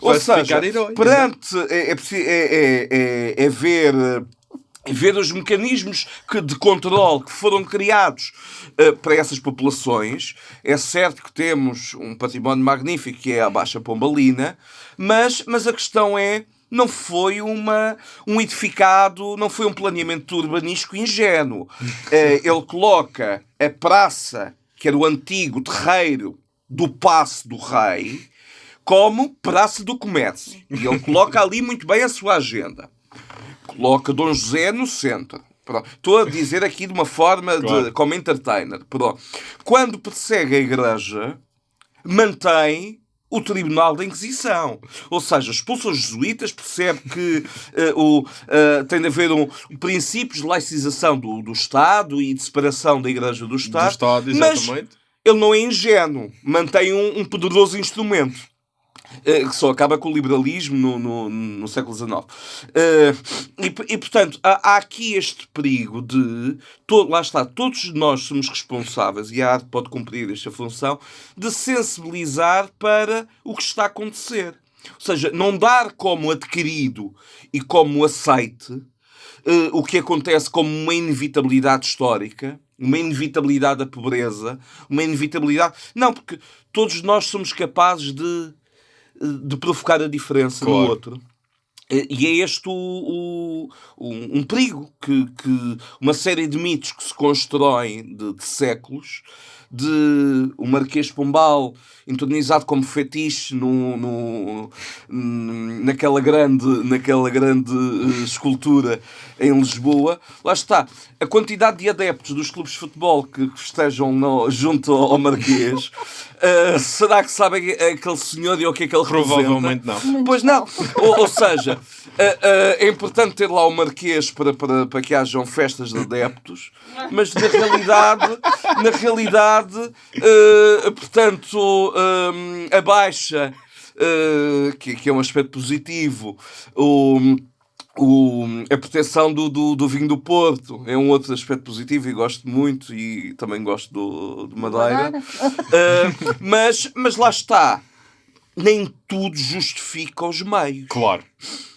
Ou para seja, ficar herói. perante é, é, é, é, é, é ver, é ver os mecanismos que, de controle que foram criados eh, para essas populações. É certo que temos um património magnífico que é a Baixa Pombalina, mas, mas a questão é. Não foi uma, um edificado, não foi um planeamento urbanístico ingênuo. Eh, ele coloca a praça, que era o antigo terreiro do Passo do Rei, como praça do comércio. E ele coloca ali muito bem a sua agenda. Coloca Dom José no centro. Pronto. Estou a dizer aqui de uma forma de, Claro. como entertainer. Pronto. Quando persegue a igreja, mantém o Tribunal da Inquisição. Ou seja, expulsa os jesuítas, percebe que eh, o, eh, tem de haver um, um princípios de laicização do, do Estado e de separação da Igreja do Estado. Estado, mas exatamente. ele não é ingênuo, mantém um, um poderoso instrumento. Eh, Que só acaba com o liberalismo no, no, no século XIX. Eh, e, e, portanto, há, há aqui este perigo de. Todo, lá está, todos nós somos responsáveis, e a arte pode cumprir esta função, de sensibilizar para o que está a acontecer. Ou seja, não dar como adquirido e como aceite eh, o que acontece como uma inevitabilidade histórica, uma inevitabilidade da pobreza, uma inevitabilidade. Não, porque todos nós somos capazes de, de provocar a diferença no Claro. outro. Eh, E é este o, o- um, um perigo que, que uma série de mitos que se constroem de, de séculos, de o Marquês de Pombal entronizado como fetiche no, no- naquela grande, naquela grande eh, escultura em Lisboa. Lá está. A quantidade de adeptos dos clubes de futebol que que estejam no- junto ao Marquês, eh, será que sabem aquele senhor e o que é que ele Provavelmente representa? não. Pois não. Ou, ou seja, eh, é importante ter lá o Marquês para, para, para que hajam festas de adeptos, mas na realidade, na realidade, eh, portanto, eh, a baixa, eh, que, que é um aspecto positivo, o, o- a proteção do, do, do vinho do Porto é um outro aspecto positivo e gosto muito e também gosto do, do Madeira. Eh, mas, mas lá está. Nem tudo justifica os meios. Claro.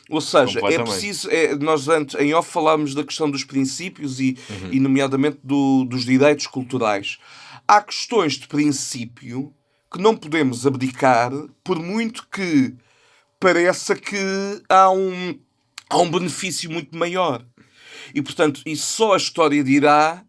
Ou seja, é preciso. é, nós antes, em off, falámos da questão dos princípios e, Uhum. e nomeadamente, do- dos direitos culturais. Há questões de princípio que não podemos abdicar, por muito que pareça que há um, há um benefício muito maior. E, portanto, e só a história dirá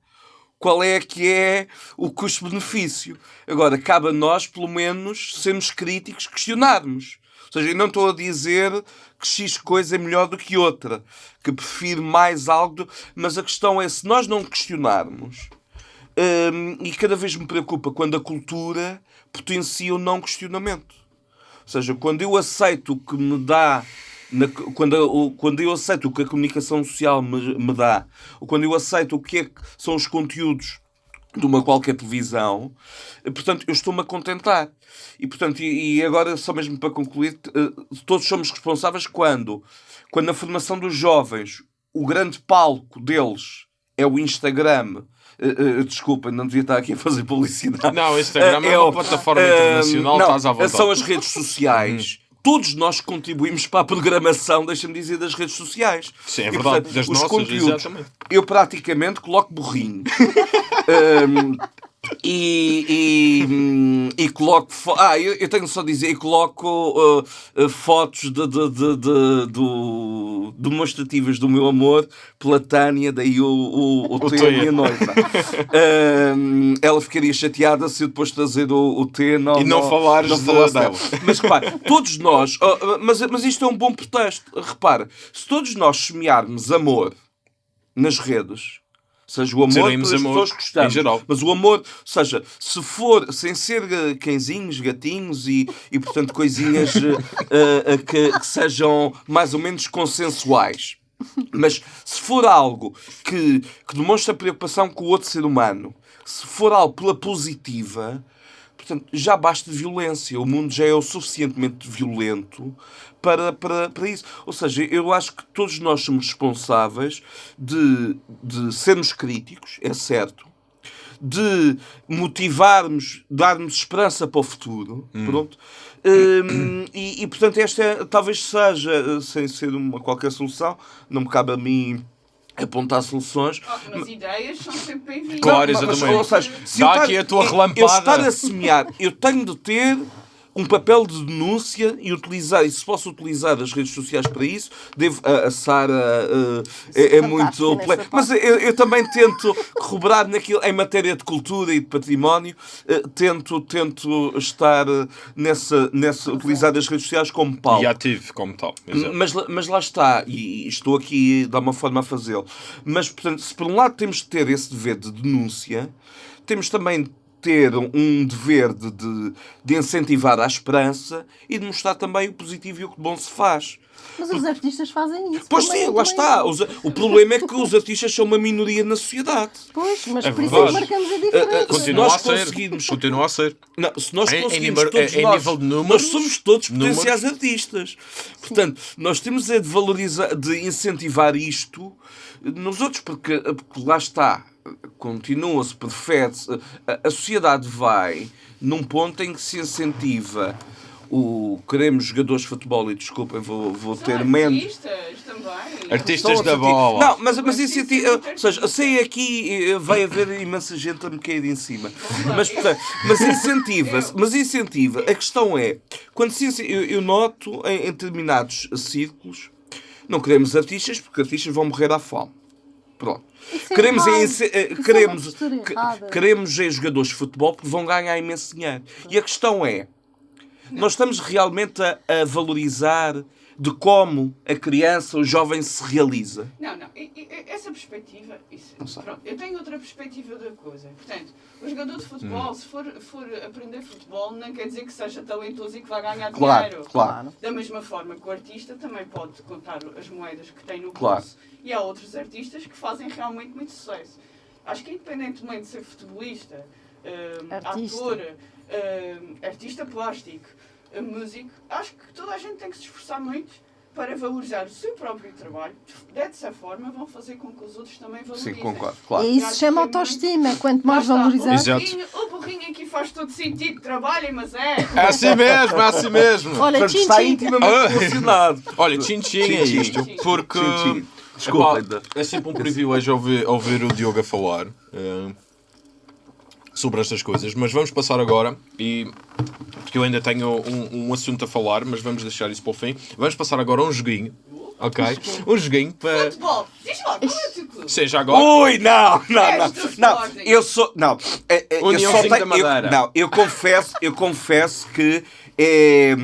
qual é que é o custo-benefício. Agora, cabe a nós, pelo menos, sermos críticos, questionarmos. Ou seja, eu não estou a dizer que X coisa é melhor do que outra, que prefiro mais algo, mas a questão é se nós não questionarmos, hum, e cada vez me preocupa quando a cultura potencia o não questionamento. Ou seja, quando eu aceito o que me dá, na- quando, eu- quando eu aceito o que a comunicação social me, me dá, ou quando eu aceito o que, é que são os conteúdos de uma qualquer televisão, eh, portanto, eu estou-me a contentar. E, portanto, e, e agora, só mesmo para concluir, eh, todos somos responsáveis quando, quando na formação dos jovens, o grande palco deles é o Instagram. Eh, eh, desculpa, não devia estar aqui a fazer publicidade. Não, o Instagram é uma plataforma eh, internacional, não, estás à vontade. São as redes sociais. Todos nós contribuímos para a programação, deixa-me dizer, das redes sociais. Sim, é E, verdade, das os nossas, conteúdos, exatamente. eu praticamente coloco burrinho. Hum, E, e, hum, e coloco. Ah, eu, eu tenho só a dizer, e coloco uh, uh, fotos de, de, de, de- do, demonstrativas do meu amor pela Tânia, daí o, o, o, T, a minha noiva. Hum, ela ficaria chateada se eu depois trazer o, o T não, E não falares de- falasse dela. Mas repara, todos nós. oh, oh, mas, mas isto é um bom pretexto. Repara, se todos nós semearmos amor nas redes. Seja o amor pelas amor pessoas que gostamos. em geral. Mas o amor, ou seja, se for sem ser eh, cãezinhos, gatinhos e, e portanto, coisinhas eh, eh, que, que sejam mais ou menos consensuais. Mas se for algo que, que demonstra preocupação com o outro ser humano, se for algo pela positiva, portanto, já basta violência. O mundo já é o suficientemente violento para, para, para isso. Ou seja, eu acho que todos nós somos responsáveis de, de sermos críticos, é certo, de motivarmos, darmos esperança para o futuro. Pronto. Hum, e, e, portanto, esta é- talvez seja, sem ser uma qualquer solução, não me cabe a mim apontar soluções. Ah, mas ideias são sempre bem-vindas. Claro, Não, mas, exatamente. ou seja, se Dá eu estar- aqui a tua eu- relampada. Eu estar a semear, eu tenho de ter um papel de denúncia e utilizar, e se posso utilizar as redes sociais para isso, devo, a, a Sara uh, é, é muito... Mas eu, eu também tento corroborar naquilo, em matéria de cultura e de património, uh, tento, tento estar uh, nessa, nessa, utilizar as redes sociais como pau. E ativo como tal. Exato. Mas, lá- mas lá está, e estou aqui de alguma forma a fazê-lo. Mas, portanto, se por um lado temos de ter esse dever de denúncia, temos também de ter um dever de, de, de incentivar a esperança e de mostrar também o positivo e o que de bom se faz. Mas os artistas fazem isso. Pois também, sim, lá também. está. Os- o problema é que os artistas são uma minoria na sociedade. Pois, mas É por isso é marcamos a diferença. Continua nós a ser. conseguirmos- Continua a ser. Não, se nós Em- em conseguimos número- todos em nós, nível de números, nós somos todos números. potenciais artistas. Portanto, nós temos é de valorizar, de incentivar isto nos outros, porque, porque lá está, continua-se, perfede-se, a, a sociedade vai num ponto em que se incentiva o queremos jogadores de futebol e desculpem, vou, vou São ter menos. artistas também. Artistas São da bola. Não, mas, mas isso, é- ou seja, sei aqui eh, vai haver imensa gente a me cair em cima. Mas, portanto, mas incentiva-se, mas incentiva. A questão é, quando se, eu, eu noto em, em determinados círculos, não queremos artistas porque artistas vão morrer à fome. Pronto. É queremos é eh, é queremos, queremos é jogadores de futebol porque vão ganhar imenso dinheiro. E a questão é, nós estamos realmente a, a valorizar de como a criança, o jovem se realiza. Não, não. E- e- essa perspectiva. Isso, pronto, eu tenho outra perspectiva da coisa. Portanto, o jogador de futebol, se for, for aprender futebol, não quer dizer que seja talentoso e que vai ganhar dinheiro. claro. Da mesma forma que o artista também pode contar as moedas que tem no bolso. Claro. E há outros artistas que fazem realmente muito sucesso. Acho que independentemente de ser futebolista, hum, Artista. ator, hum, artista plástico, hum, músico, acho que toda a gente tem que se esforçar muito para valorizar o seu próprio trabalho. Dessa forma vão fazer com que os outros também valorizem. Sim, concordo, claro. E isso se chama autoestima. Quanto mais valorizar. Exato. O burrinho, o burrinho aqui faz todo sentido, trabalhem, mas é. É assim mesmo, é assim mesmo. Olha, Portanto, tchim, está tchim. intimamente Ah. relacionado. Olha, tchim-tchim é isto. Porque. Tchim-tchim. Desculpa, Epá, ainda. é sempre um privilégio ouvir, ouvir o Diogo a falar eh, sobre estas coisas. Mas vamos passar agora e. Porque eu ainda tenho um, um assunto a falar, mas vamos deixar isso para o fim. Vamos passar agora a um joguinho. Ok? Um joguinho para. Futebol, diz lá, qual é o teu clube? Seja agora. Ui, não, não, És não. do Não, Sporting. eu sou. Não, é, é, eu Uniãozinho só tenho, da Madeira. Eu, não, eu confesso, eu confesso que é.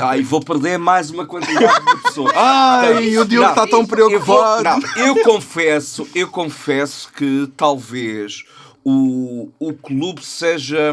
Ai, vou perder mais uma quantidade de pessoas. Ai, o Diogo está tão Eu, vou- preocupado. eu confesso, eu confesso que talvez o, o clube seja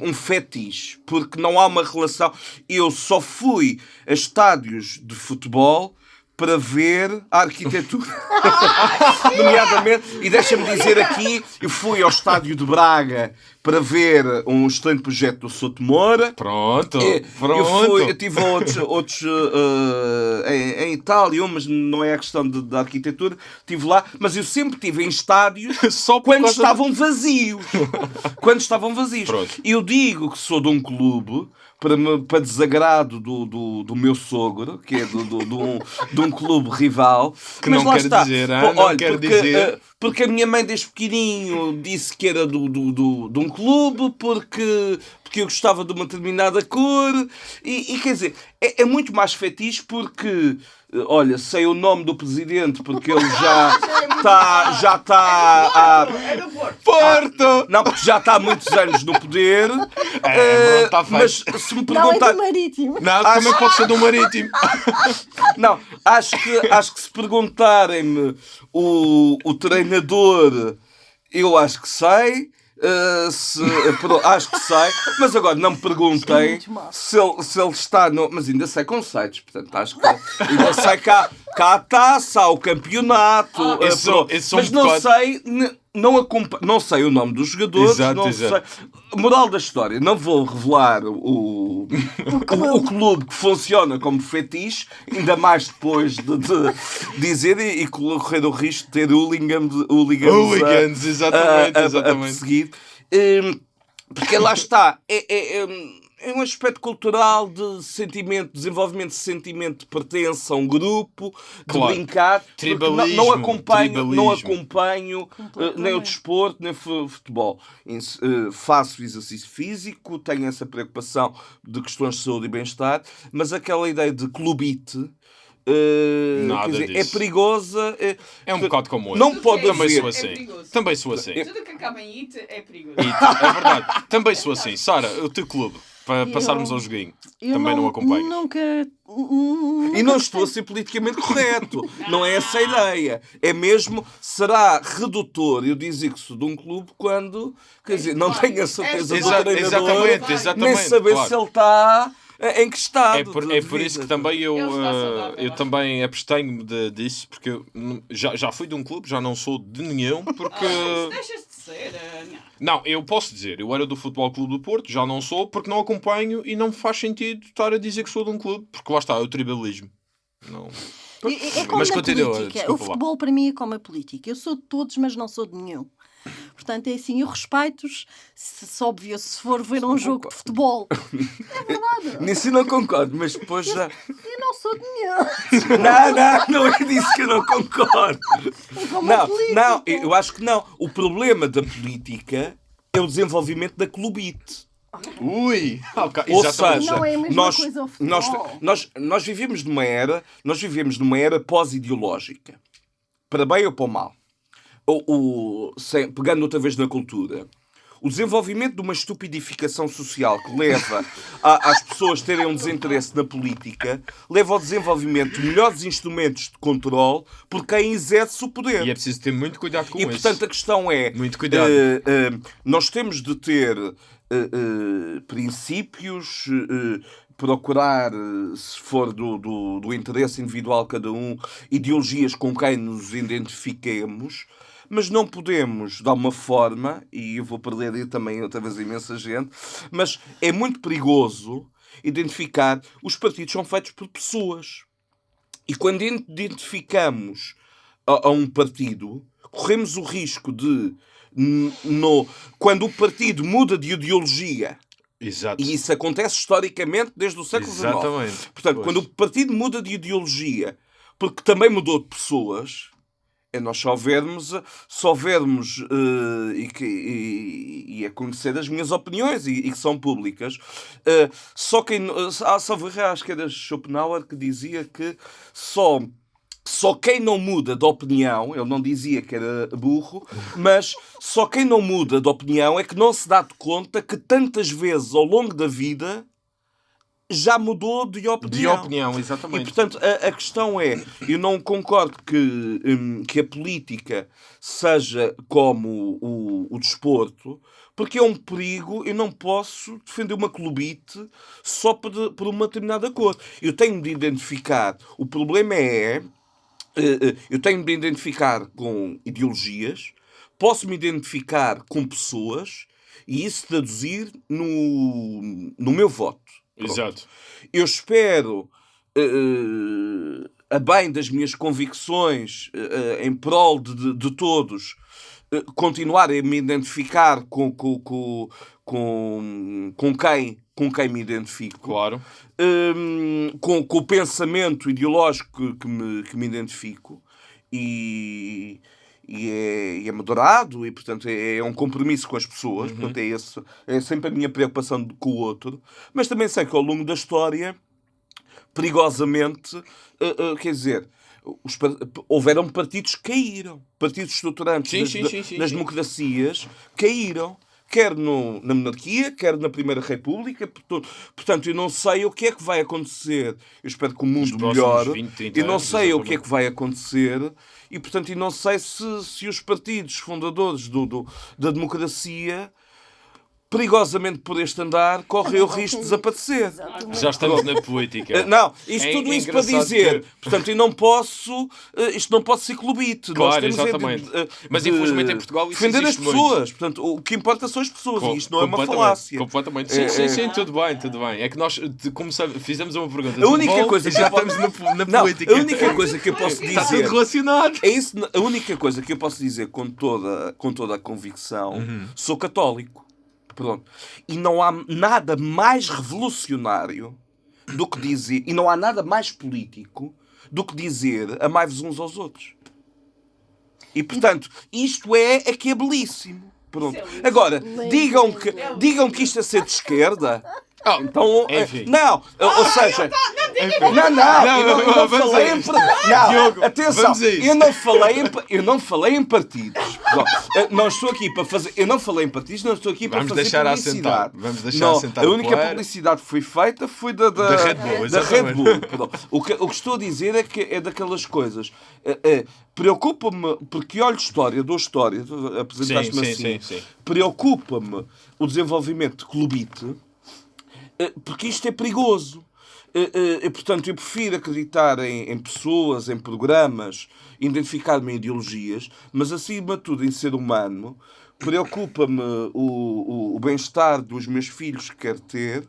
um fetiche, porque não há uma relação. Eu só fui a estádios de futebol para ver a arquitetura. Nomeadamente, e deixa-me dizer aqui, eu fui ao estádio de Braga para ver um excelente projeto do Souto Moura. Pronto, É, pronto. Eu, fui, eu tive outros, outros eh, em, em Itália, mas não é a questão de, da arquitetura. Estive lá, mas eu sempre estive em estádios Só quando estavam vazios. quando estavam vazios. Pronto. Eu digo que sou de um clube. Para, me- para desagrado do, do, do meu sogro, que é do, do, de, um, de um clube rival. Que Mas não lá quer está. dizer, ah, Pô, não olha, quer porque, dizer. eh, porque a minha mãe desde pequenininho disse que era do, do, do- de um clube, porque, porque eu gostava de uma determinada cor. E, e quer dizer, é, é muito mais fetiche porque, eh, olha, sei o nome do presidente, porque ele já está já está. É do Porto. Porto! Não, porque já está há muitos anos no poder. É, Eh, tá feito. mas se me Não, é perguntar. do marítimo. Não, também pode ser do Marítimo. Não, acho que, acho que se perguntarem-me o, o treinador, eu acho que sei. Uh, se- pro- acho que sei, mas agora não me perguntei mal. se ele, se ele está no. Mas ainda sei conceitos, portanto acho que ainda sei que há a taça, há o campeonato, uh, esse esse mas não sei, não, acompa- não sei o nome dos jogadores, Exato, não exato. sei. Moral da história, não vou revelar o, o, o clube que funciona como fetiche, ainda mais depois de, de dizer e, e correr o risco de ter hooligans, hooligans, Hooligans, a- exatamente, a, a, a exatamente. perseguir. Hum, porque lá está, é, é, é, um- é um aspecto cultural de sentimento, desenvolvimento de sentimento de pertença a um grupo, de Claro. brincar. porque não- Não, Tribalismo, acompanho, não tribalismo. acompanho eh, nem o desporto, nem futebol. Eh, faço exercício físico, tenho essa preocupação de questões de saúde e bem-estar, mas aquela ideia de clubite. eh, Nada dizer, é disso. perigosa. eh, É um bocado como eu. Não Tudo pode é Também sou É assim. perigoso. Também sou assim. Tudo que acaba em it é perigoso. E, é verdade. Também sou assim. Sara, o teu clube, para Eu- passarmos ao joguinho, Eu também não, acompanho. Nunca. E não estou a ser politicamente correto. Não é essa a ideia. É mesmo, será redutor eu dizer que sou de um clube quando, quer dizer, não tenho a certeza do Exa- treinador, exatamente, exatamente. nem saber claro. se ele está em que estado. É por, é por isso que também eu, está eh, saudável, eu também abstenho de, disso, porque eu não- já, já fui de um clube, já não sou de nenhum, porque. Ah, Não. Eu posso dizer, eu era do Futebol Clube do Porto, já não sou, porque não acompanho e não me faz sentido estar a dizer que sou de um clube, porque lá está, é o tribalismo. Não. É, é como Mas continua, política. O lá. futebol para mim é como a política. Eu sou de todos, mas não sou de nenhum. Portanto, é assim, eu respeito-os, se, se óbvio, se for ver um jogo de futebol. Nisso eu não concordo, mas depois já. Eu não sou de nenhum. Não, não, não é disso que eu não concordo. É Não, não, eu acho que não. O problema da política é o desenvolvimento da clubite. Ui! Ok, Ou exatamente. seja, Não é a mesma nós, coisa ao nós, futebol. nós, nós vivemos numa era, nós vivemos numa era pós-ideológica. Para bem ou para o mal. O, o- sem- pegando outra vez na cultura. O desenvolvimento de uma estupidificação social que leva a- às pessoas terem um desinteresse na política leva ao desenvolvimento de melhores instrumentos de controle por quem exerce o poder. E é preciso ter muito cuidado com E isso. portanto a questão é: Muito cuidado. eh, eh, nós temos de ter eh, princípios, procurar, se for do, do, do interesse individual de cada um, ideologias com quem nos identifiquemos. Mas não podemos, de alguma forma, e eu vou perder aí também outra vez imensa gente, mas é muito perigoso identificar os partidos são feitos por pessoas. E quando identificamos a, a um partido, corremos o risco de, no, quando o partido muda de ideologia, Exato. e isso acontece historicamente desde o século XIX. Exatamente. Portanto, Pois. quando o partido muda de ideologia, porque também mudou de pessoas, é nós só vermos, só vermos eh, e, que, e, e a conhecer as minhas opiniões e, e que são públicas. eh, só quem. Há salvo acho que era Schopenhauer que dizia que só. Só quem não muda de opinião, ele não dizia que era burro, mas só quem não muda de opinião é que não se dá de conta que tantas vezes ao longo da vida já mudou de opinião. De opinião, E exatamente. portanto, a, a questão é: eu não concordo que, hum, que a política seja como o, o desporto, porque é um perigo. Eu não posso defender uma clubite só por, por uma determinada cor. Eu tenho de identificar. O problema é. eh, eh, Eu tenho de identificar com ideologias, posso me identificar com pessoas e isso traduzir no, no meu voto. Pronto. Exato. Eu espero, eh, a bem das minhas convicções, eh, em prol de, de- todos, eh, continuar a me identificar com, com, com, com, com quem, com quem me identifico. Claro. Hum, com, com o pensamento ideológico que, que me, que me identifico e, e é, e é moderado e, portanto, é, é um compromisso com as pessoas. Portanto, é, esse, é sempre a minha preocupação com o outro. Mas também sei que ao longo da história, perigosamente, eh, eh, quer dizer, os, houveram partidos que caíram. Partidos estruturantes Sim, das, sim, sim, das democracias caíram. Quer no- na monarquia, quer na Primeira República. Portanto, eu não sei o que é que vai acontecer. Eu espero que o mundo melhore. 20, 30 eu não anos, sei o exatamente. que é que vai acontecer e, portanto, eu não sei se, se os partidos fundadores do, do- da democracia, perigosamente por este andar, correm o risco de desaparecer. Já estamos na política. Eh, Não, isto É- tudo é isso para dizer, que- portanto, eu não posso, eh, isto não pode ser clubite. Nós Claro, temos é de- exatamente. de- Mas, de infelizmente, em Portugal isso defender as pessoas. Portanto, o que importa são as pessoas Com- e isto não é uma falácia. Completamente. Sim, É- sim, é- sim, tudo bem, tudo bem. É que nós começamos, fizemos uma pergunta. A única coisa e que já eu posso- estamos na, na Não, política. a única coisa que eu posso Está tudo dizer relacionado. É isso, a única coisa que eu posso dizer com toda, com toda a convicção, Uhum. sou católico. Pronto. E não há nada mais revolucionário do que dizer, e não há nada mais político do que dizer amai-vos uns aos outros. E portanto, isto é, é que é belíssimo. Pronto. Agora, digam que, digam que isto é ser de esquerda. Ah, Então, eh, Enfim. não, ou seja, não, não, Não, eu não, eu não, não vamos falei em isto. par- Não, Diogo, atenção, eu não falei em, eu não falei em partidos. Não, não estou aqui para fazer, eu não falei em partidos, não estou aqui para Vamos fazer deixar publicidade. vamos deixar não, assentar A única player. publicidade que foi feita foi da, da, Da Red Bull, da exatamente. Red Bull. O que, o que estou a dizer é que é daquelas coisas. eh, eh, Preocupa-me, porque olho história, dou história, tu apresentaste-me Sim, sim, assim. sim, sim. Preocupa-me o desenvolvimento de clubite porque isto é perigoso. Eh, eh, e, portanto, eu prefiro acreditar em, em pessoas, em programas, identificar-me em ideologias, mas acima de tudo em ser humano. Preocupa-me o, o, o bem-estar dos meus filhos que quero ter.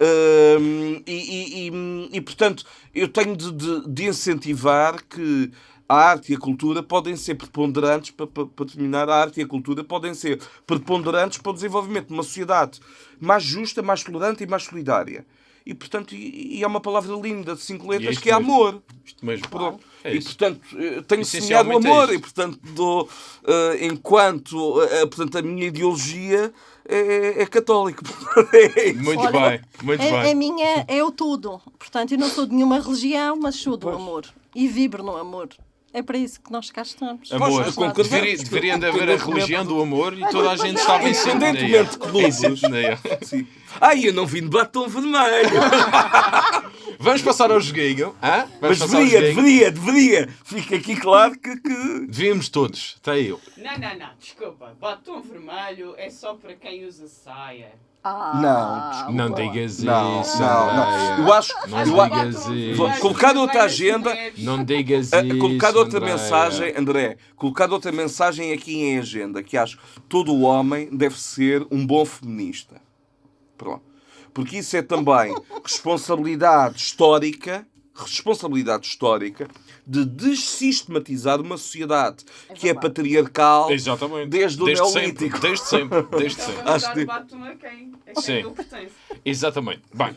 Hum, e, e- e- e, portanto, eu tenho de, de- de incentivar que a arte e a cultura podem ser preponderantes, para, para, para terminar, a arte e a cultura podem ser preponderantes para o desenvolvimento de uma sociedade mais justa, mais tolerante e mais solidária. E, portanto, e, e é uma palavra linda de cinco letras isto que é mesmo. amor. Isto mesmo. Pronto. É e isso. portanto, eh, tenho semeado o é amor isto. e portanto, dou, eh, enquanto eh, portanto, a minha ideologia é, é católica. É isso. Muito Olha, bem, muito A, a bem. minha é o tudo. Portanto, eu não sou de nenhuma religião, mas sou do amor. E vibro no amor. É para isso que nós cá estamos. Amor, Pois, concordamos. deveria, deveria de haver a religião do amor e toda a gente estava em Independentemente de clubes. Ai, eu não vim de batom vermelho. Vamos passar ao joguinho. hã? Mas deveria, deveria, deveria. Fica aqui claro que. que... Devíamos todos. Está aí. Não, não, não, desculpa. Batom vermelho é só para quem usa saia. Ah, Não digas Não, isso. não, não. Eu acho. Não eu digas acho isso. Vou colocar outra agenda. Não digas a- isso. colocar outra Andréia. mensagem, André, colocar outra mensagem aqui em agenda, que acho que todo o homem deve ser um bom feminista. Pronto. Porque isso é também responsabilidade histórica, responsabilidade histórica de desistematizar uma sociedade que é patriarcal Exatamente. desde o sempre, Neolítico. desde sempre. Desde sempre. Então Acho que- a quem? A quem Sim. ele pertence. Exatamente. Bem.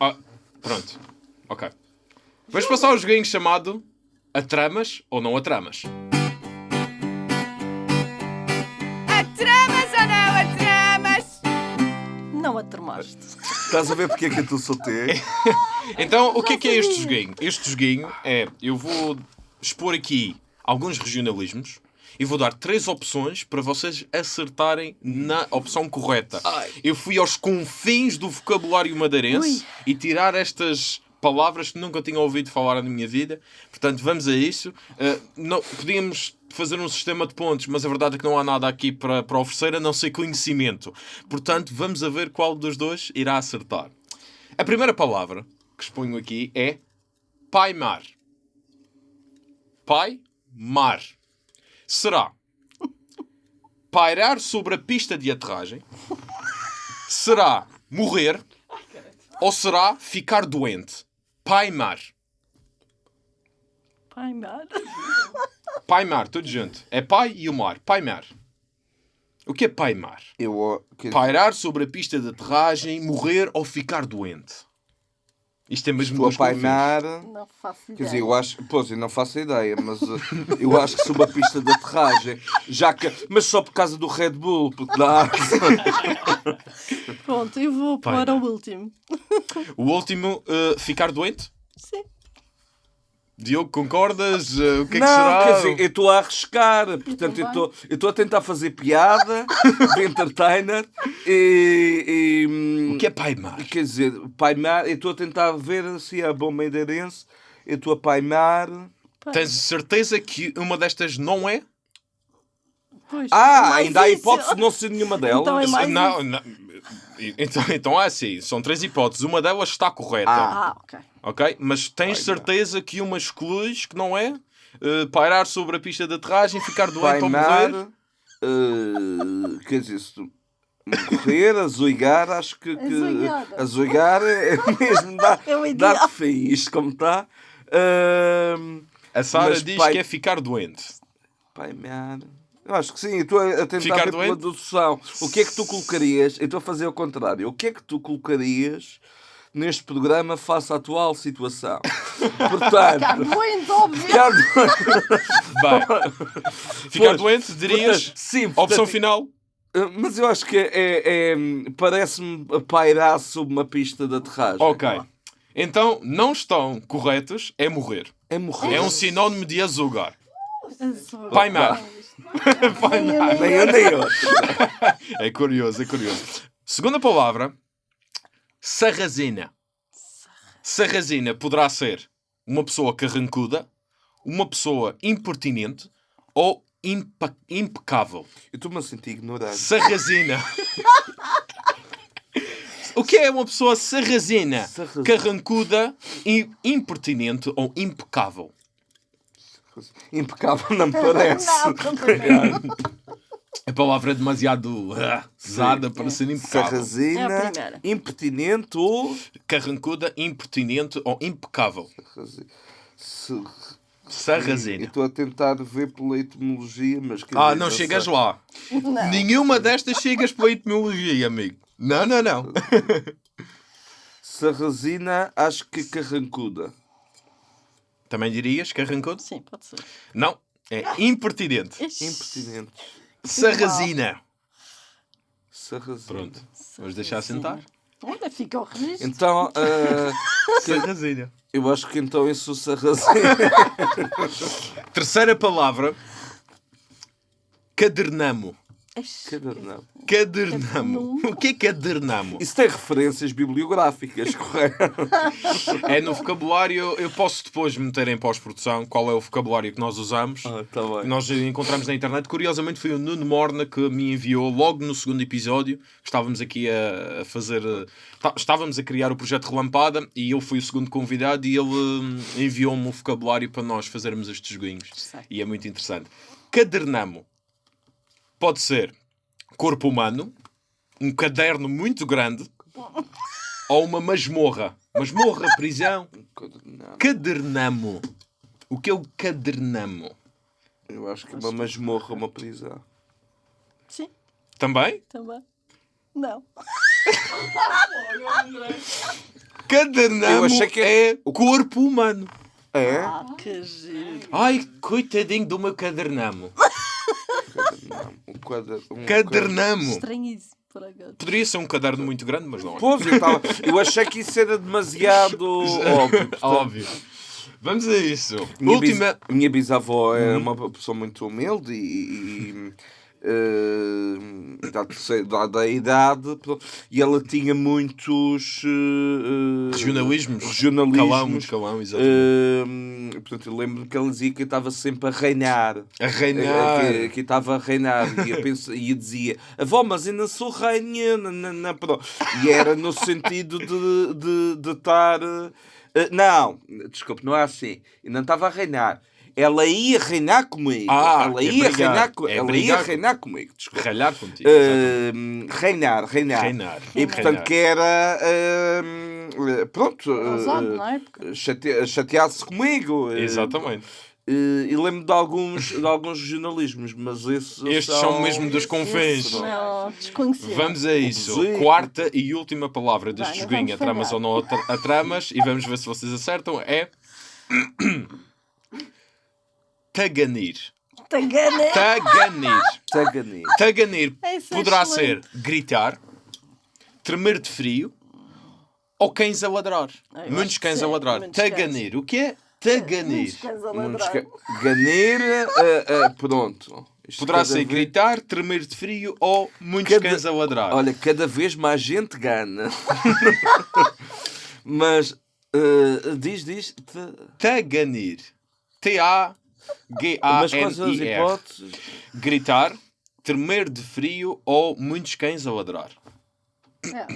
Ah, pronto. Ok. Vamos passar ao joguinho chamado A Tramas ou Não A Tramas. Atramas ou não atramas? Não a tramaste. Estás a ver porque é que eu estou solteiro? Então, o que é que é este joguinho? Este joguinho é, eu vou expor aqui alguns regionalismos e vou dar três opções para vocês acertarem na opção correta. Eu fui aos confins do vocabulário madeirense Ui. e tirar estas palavras que nunca tinha ouvido falar na minha vida. Portanto, vamos a isso. Uh, não, podíamos fazer um sistema de pontos, mas a verdade é que não há nada aqui para, para oferecer a não ser conhecimento. Portanto, vamos a ver qual dos dois irá acertar. A primeira palavra que exponho aqui é pai-mar. Pai-mar. Será pairar sobre a pista de aterragem? Será morrer? Ou será ficar doente? Pai-mar. Pai, mar. Pai-mar, tudo junto. É pai e o mar. Pai-mar. O que é pai-mar? Eu, que- Pairar sobre a pista de aterragem, morrer ou ficar doente? Isto é mesmo Estou a painar. Não faço Quer ideia. dizer, eu acho, pois, eu não faço ideia, mas uh, eu acho que sou uma pista de aterragem, já que, mas só por causa do Red Bull, porque dá. Pronto, eu vou para o último. O último, uh, ficar doente? Sim. Diogo, concordas? Uh, o que é que não, será? quer dizer, eu estou a arriscar, portanto, eu também. estou eu estou a tentar fazer piada de entertainer e. e, hum, O que é paimar? Quer dizer, paimar, eu estou a tentar ver se é bom madeirense, eu estou a paimar. Tens certeza que uma destas não é? Pois, Ah, mais ainda há hipótese de não ser nenhuma delas. Então é mais não, não. Então, então é assim, são três hipóteses. Uma delas está correta, Ah, ok. ok? Mas tens certeza que uma excluis que não é? Uh, pairar sobre a pista de aterragem, ficar doente ou morrer? eh, quer dizer, se tu morrer, azoigar, acho que. que Azoigar. azoigar é mesmo dar, É dar fim, isto como está. Ahm, A Sara diz pai- que é ficar doente. Paimar. Eu acho que sim, eu estou a tentar Ficar ver pela dedução. O que é que tu colocarias? Eu estou a fazer ao contrário. O que é que tu colocarias neste programa face à atual situação? Portanto, Ficar doente, óbvio. ficar doente. Bem, ficar Pois, doente, dirias? Portanto, sim, Opção portanto, final? Uh, Mas eu acho que é, é- parece-me pairar sob uma pista de aterragem. Ok. Então, não estão corretos, é morrer. É morrer. É um sinónimo de azugar. Azul. Paimar. Nem eu, nem eu. É curioso, é curioso. Segunda palavra, sarrazina. Sarrazina poderá ser uma pessoa carrancuda, uma pessoa impertinente ou impa- impecável. Eu estou-me a sentir ignorante. Sarrazina. O que é uma pessoa sarrazina? Sarrazina. Carrancuda, impertinente ou impecável? Impecável não me parece. Não. A palavra é demasiado ah, pesada para ser impecável. É Sarrazina, primeira. impertinente ou. Carrancuda, impertinente ou impecável? Sarrazina. estou a tentar ver pela etimologia, mas. Ah, não chegas sei. lá. Nenhuma destas chegas pela etimologia, amigo. Não, não, não. Sarrazina, acho que carrancuda. Também dirias carrancudo? Sim, pode ser. Não. É impertinente. Impertinente. Sarrazina. Sarrazina. Pronto. Vamos deixar sentar? Olha, fica o registro. Então, ah, Sarrazina. eu acho que então eu sou sarrazina. Terceira palavra. Cadernamo. Ixi. Cadernão. Cadernamo. O que é cadernamo? Isso tem referências bibliográficas, correto? É no vocabulário. Eu posso depois meter em pós-produção qual é o vocabulário que nós usamos. Ah, tá bem. Nós encontramos na internet. Curiosamente, foi o Nuno Morna que me enviou logo no segundo episódio. Estávamos aqui a, fazer. eh, tá- Estávamos a criar o projeto Relampada e eu fui o segundo convidado e ele hum, enviou-me o vocabulário para nós fazermos estes joguinhos. E é muito interessante. Cadernamo pode ser corpo humano, um caderno muito grande ou uma masmorra. Masmorra, prisão. Cadernamo. O que é o cadernamo? Eu acho que é uma masmorra, uma prisão. Sim, Também? também. Não. Cadernamo Eu achei que é corpo humano. É? Ah, que giro. Ai, coitadinho do meu cadernamo. Não, um quadra- um Cadernamo. Estranhíssimo, por acaso. Poderia ser um caderno muito grande, mas não é. Pois, eu, tava- eu achei que isso era demasiado óbvio. portanto, Óbvio. Vamos a isso. Minha, Última. bis- minha bisavó é uma pessoa muito humilde e, e, eh, da, terceira- da, da idade e ela tinha muitos eh, Regionalismos. regionalismos. Calão, muito calão, exatamente. Eh, portanto, eu lembro que ela dizia que estava sempre a reinar. a reinar. Eh, Que, que estava a reinar e eu, penso, e eu dizia avó, mas ainda sou rainha na, na, na- e era no sentido de, de, de estar eh, não, desculpe, não é assim eu não estava a reinar ela ia reinar comigo Ah, ela é ia brigar. reinar, co- É ela ia reinar comigo desculpe. Ralhar contigo. Eh, reinar, reinar, Reinar. e portanto Reinar. que era eh, pronto Ousado, não é? Chate- chatear-se comigo Exatamente. Eh, E lembro de alguns, de alguns jornalismos, mas esses, Estes são mesmo dos confins. Não. Vamos a isso. Sim. Quarta e última palavra deste joguinho, a tramas ou não a tramas, e vamos ver se vocês acertam. É. Taganir. Taganir. Tagani. Taganir Esse é poderá ser gritar, tremer de frio ou cães a ladrar. Eu Muitos cães a ladrar. muitos cães. Taganir. O que é taganir? Muitos cães a Ganir, eh, eh, pronto. Isto Poderá ser vez- gritar, tremer de frio ou muitos Cada- cães a ladrar. Olha, cada vez mais gente gana. Mas eh, diz, diz. te- Taganir. Mas quais são as hipóteses? Gritar, tremer de frio ou muitos cães a ladrar. É.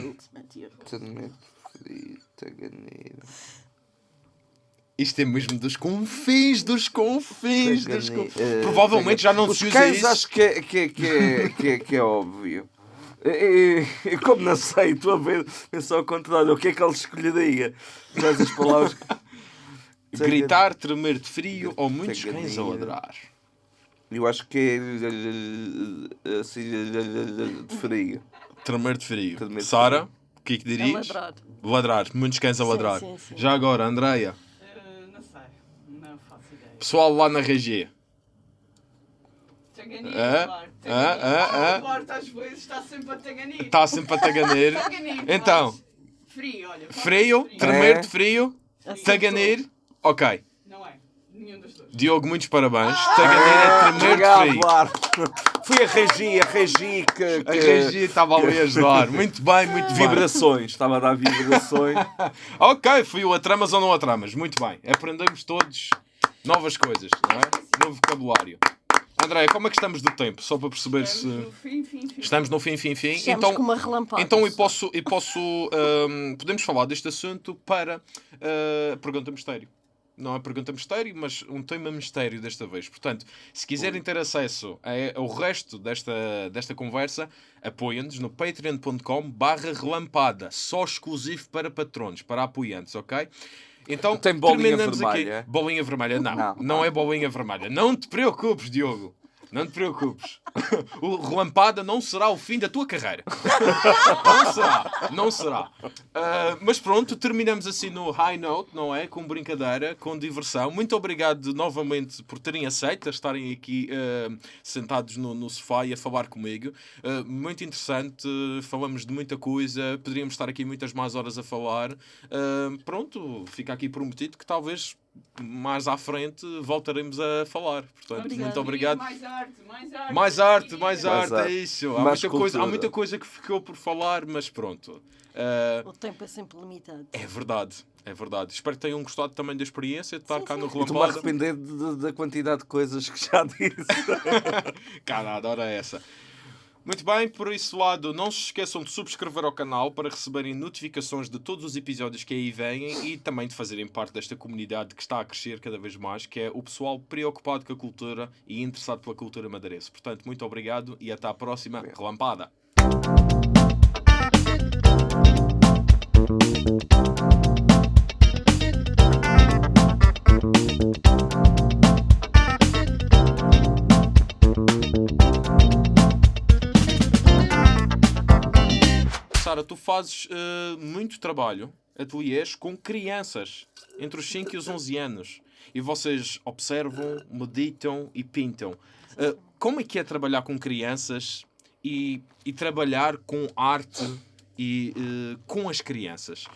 Também preferi Taganir. Isto é mesmo dos confins, dos confins, dos confins. Provavelmente já não Os se usa cães isso. acho que é, que é, que é, que é, que é óbvio. E, e- como não sei, estou a ver, pensar ao contrário, o que é que ele escolheria? Mas as palavras. Gritar, tremer de frio ou muitos cães a ladrar. Eu acho que é eh, assim eh, de frio. Tremer de frio. Tremer de Sara, o que é que É dirias? ladrar. Ladrar, muitos cães a Sim, ladrar. sim, sim. Já agora, Andreia, Eh, não sei. Não faço ideia. pessoal lá na regia. Taganir, claro. Taganir. ah. Duarte às vezes está sempre a taganir. Está sempre a taganir. Taganir, Então, Frio, olha. frio, tremer É. de frio, Acertou. taganir. Ok. Não é. Nenhum dos dois. Diogo, muitos parabéns. Taganir é tremer de Obrigado, frio. Duarte. Foi a Regi, a Regi que. A que- regia estava ali a ajudar. Muito bem, muito bem. Vibrações, estava a dar vibrações. Ok, fui o a tramas ou não a tramas. Muito bem. Aprendemos todos novas coisas, não é? Novo vocabulário. André, como é que estamos do tempo? Só para perceber Estamos se. no fim, fim, fim. Estamos no fim, fim, fim. Estamos então, com uma relampada. então eu posso. Eu posso hum, podemos falar deste assunto para uh, pergunta mistério. Não é pergunta mistério, mas um tema mistério desta vez. Portanto, se quiserem ter acesso ao resto desta, desta conversa, apoiem-nos no patreon.com barra relampada. Só exclusivo para patronos, para apoiantes, ok? Então, Tem bolinha terminamos vermelha, aqui. Bolinha vermelha, não. Não, Não. é bolinha vermelha. Não te preocupes, Diogo. Não te preocupes. O relampada não será o fim da tua carreira. Não será. Não será. Ah, mas pronto, terminamos assim no high note, não é? Com brincadeira, com diversão. Muito obrigado novamente por terem aceito, estarem aqui ah, sentados no, no sofá e a falar comigo. Ah, muito interessante. Falamos de muita coisa. Poderíamos estar aqui muitas mais horas a falar. Pronto, fica aqui prometido que talvez mais à frente voltaremos a falar. Portanto, Obrigada. muito obrigado. Mais arte, mais arte. Mais arte, mais arte, é isso. Há muita, coisa, há muita coisa que ficou por falar, mas pronto. Ah, O tempo é sempre limitado. é verdade, é verdade. Espero que tenham gostado também da experiência de estar Sim, cá sim. no Estou-me a Relampada. arrepender de- de- da quantidade de coisas que já disse. Cara, adora essa. Muito bem, por esse lado, não se esqueçam de subscrever ao canal para receberem notificações de todos os episódios que aí vêm e também de fazerem parte desta comunidade que está a crescer cada vez mais, que é o pessoal preocupado com a cultura e interessado pela cultura madeirense. Portanto, muito obrigado e até à próxima relampada. Sara, tu fazes eh, muito trabalho, ateliês, com crianças entre os 5 e os 11 anos. E vocês observam, meditam e pintam. Eh, como é que é trabalhar com crianças e, e trabalhar com arte e eh, com as crianças?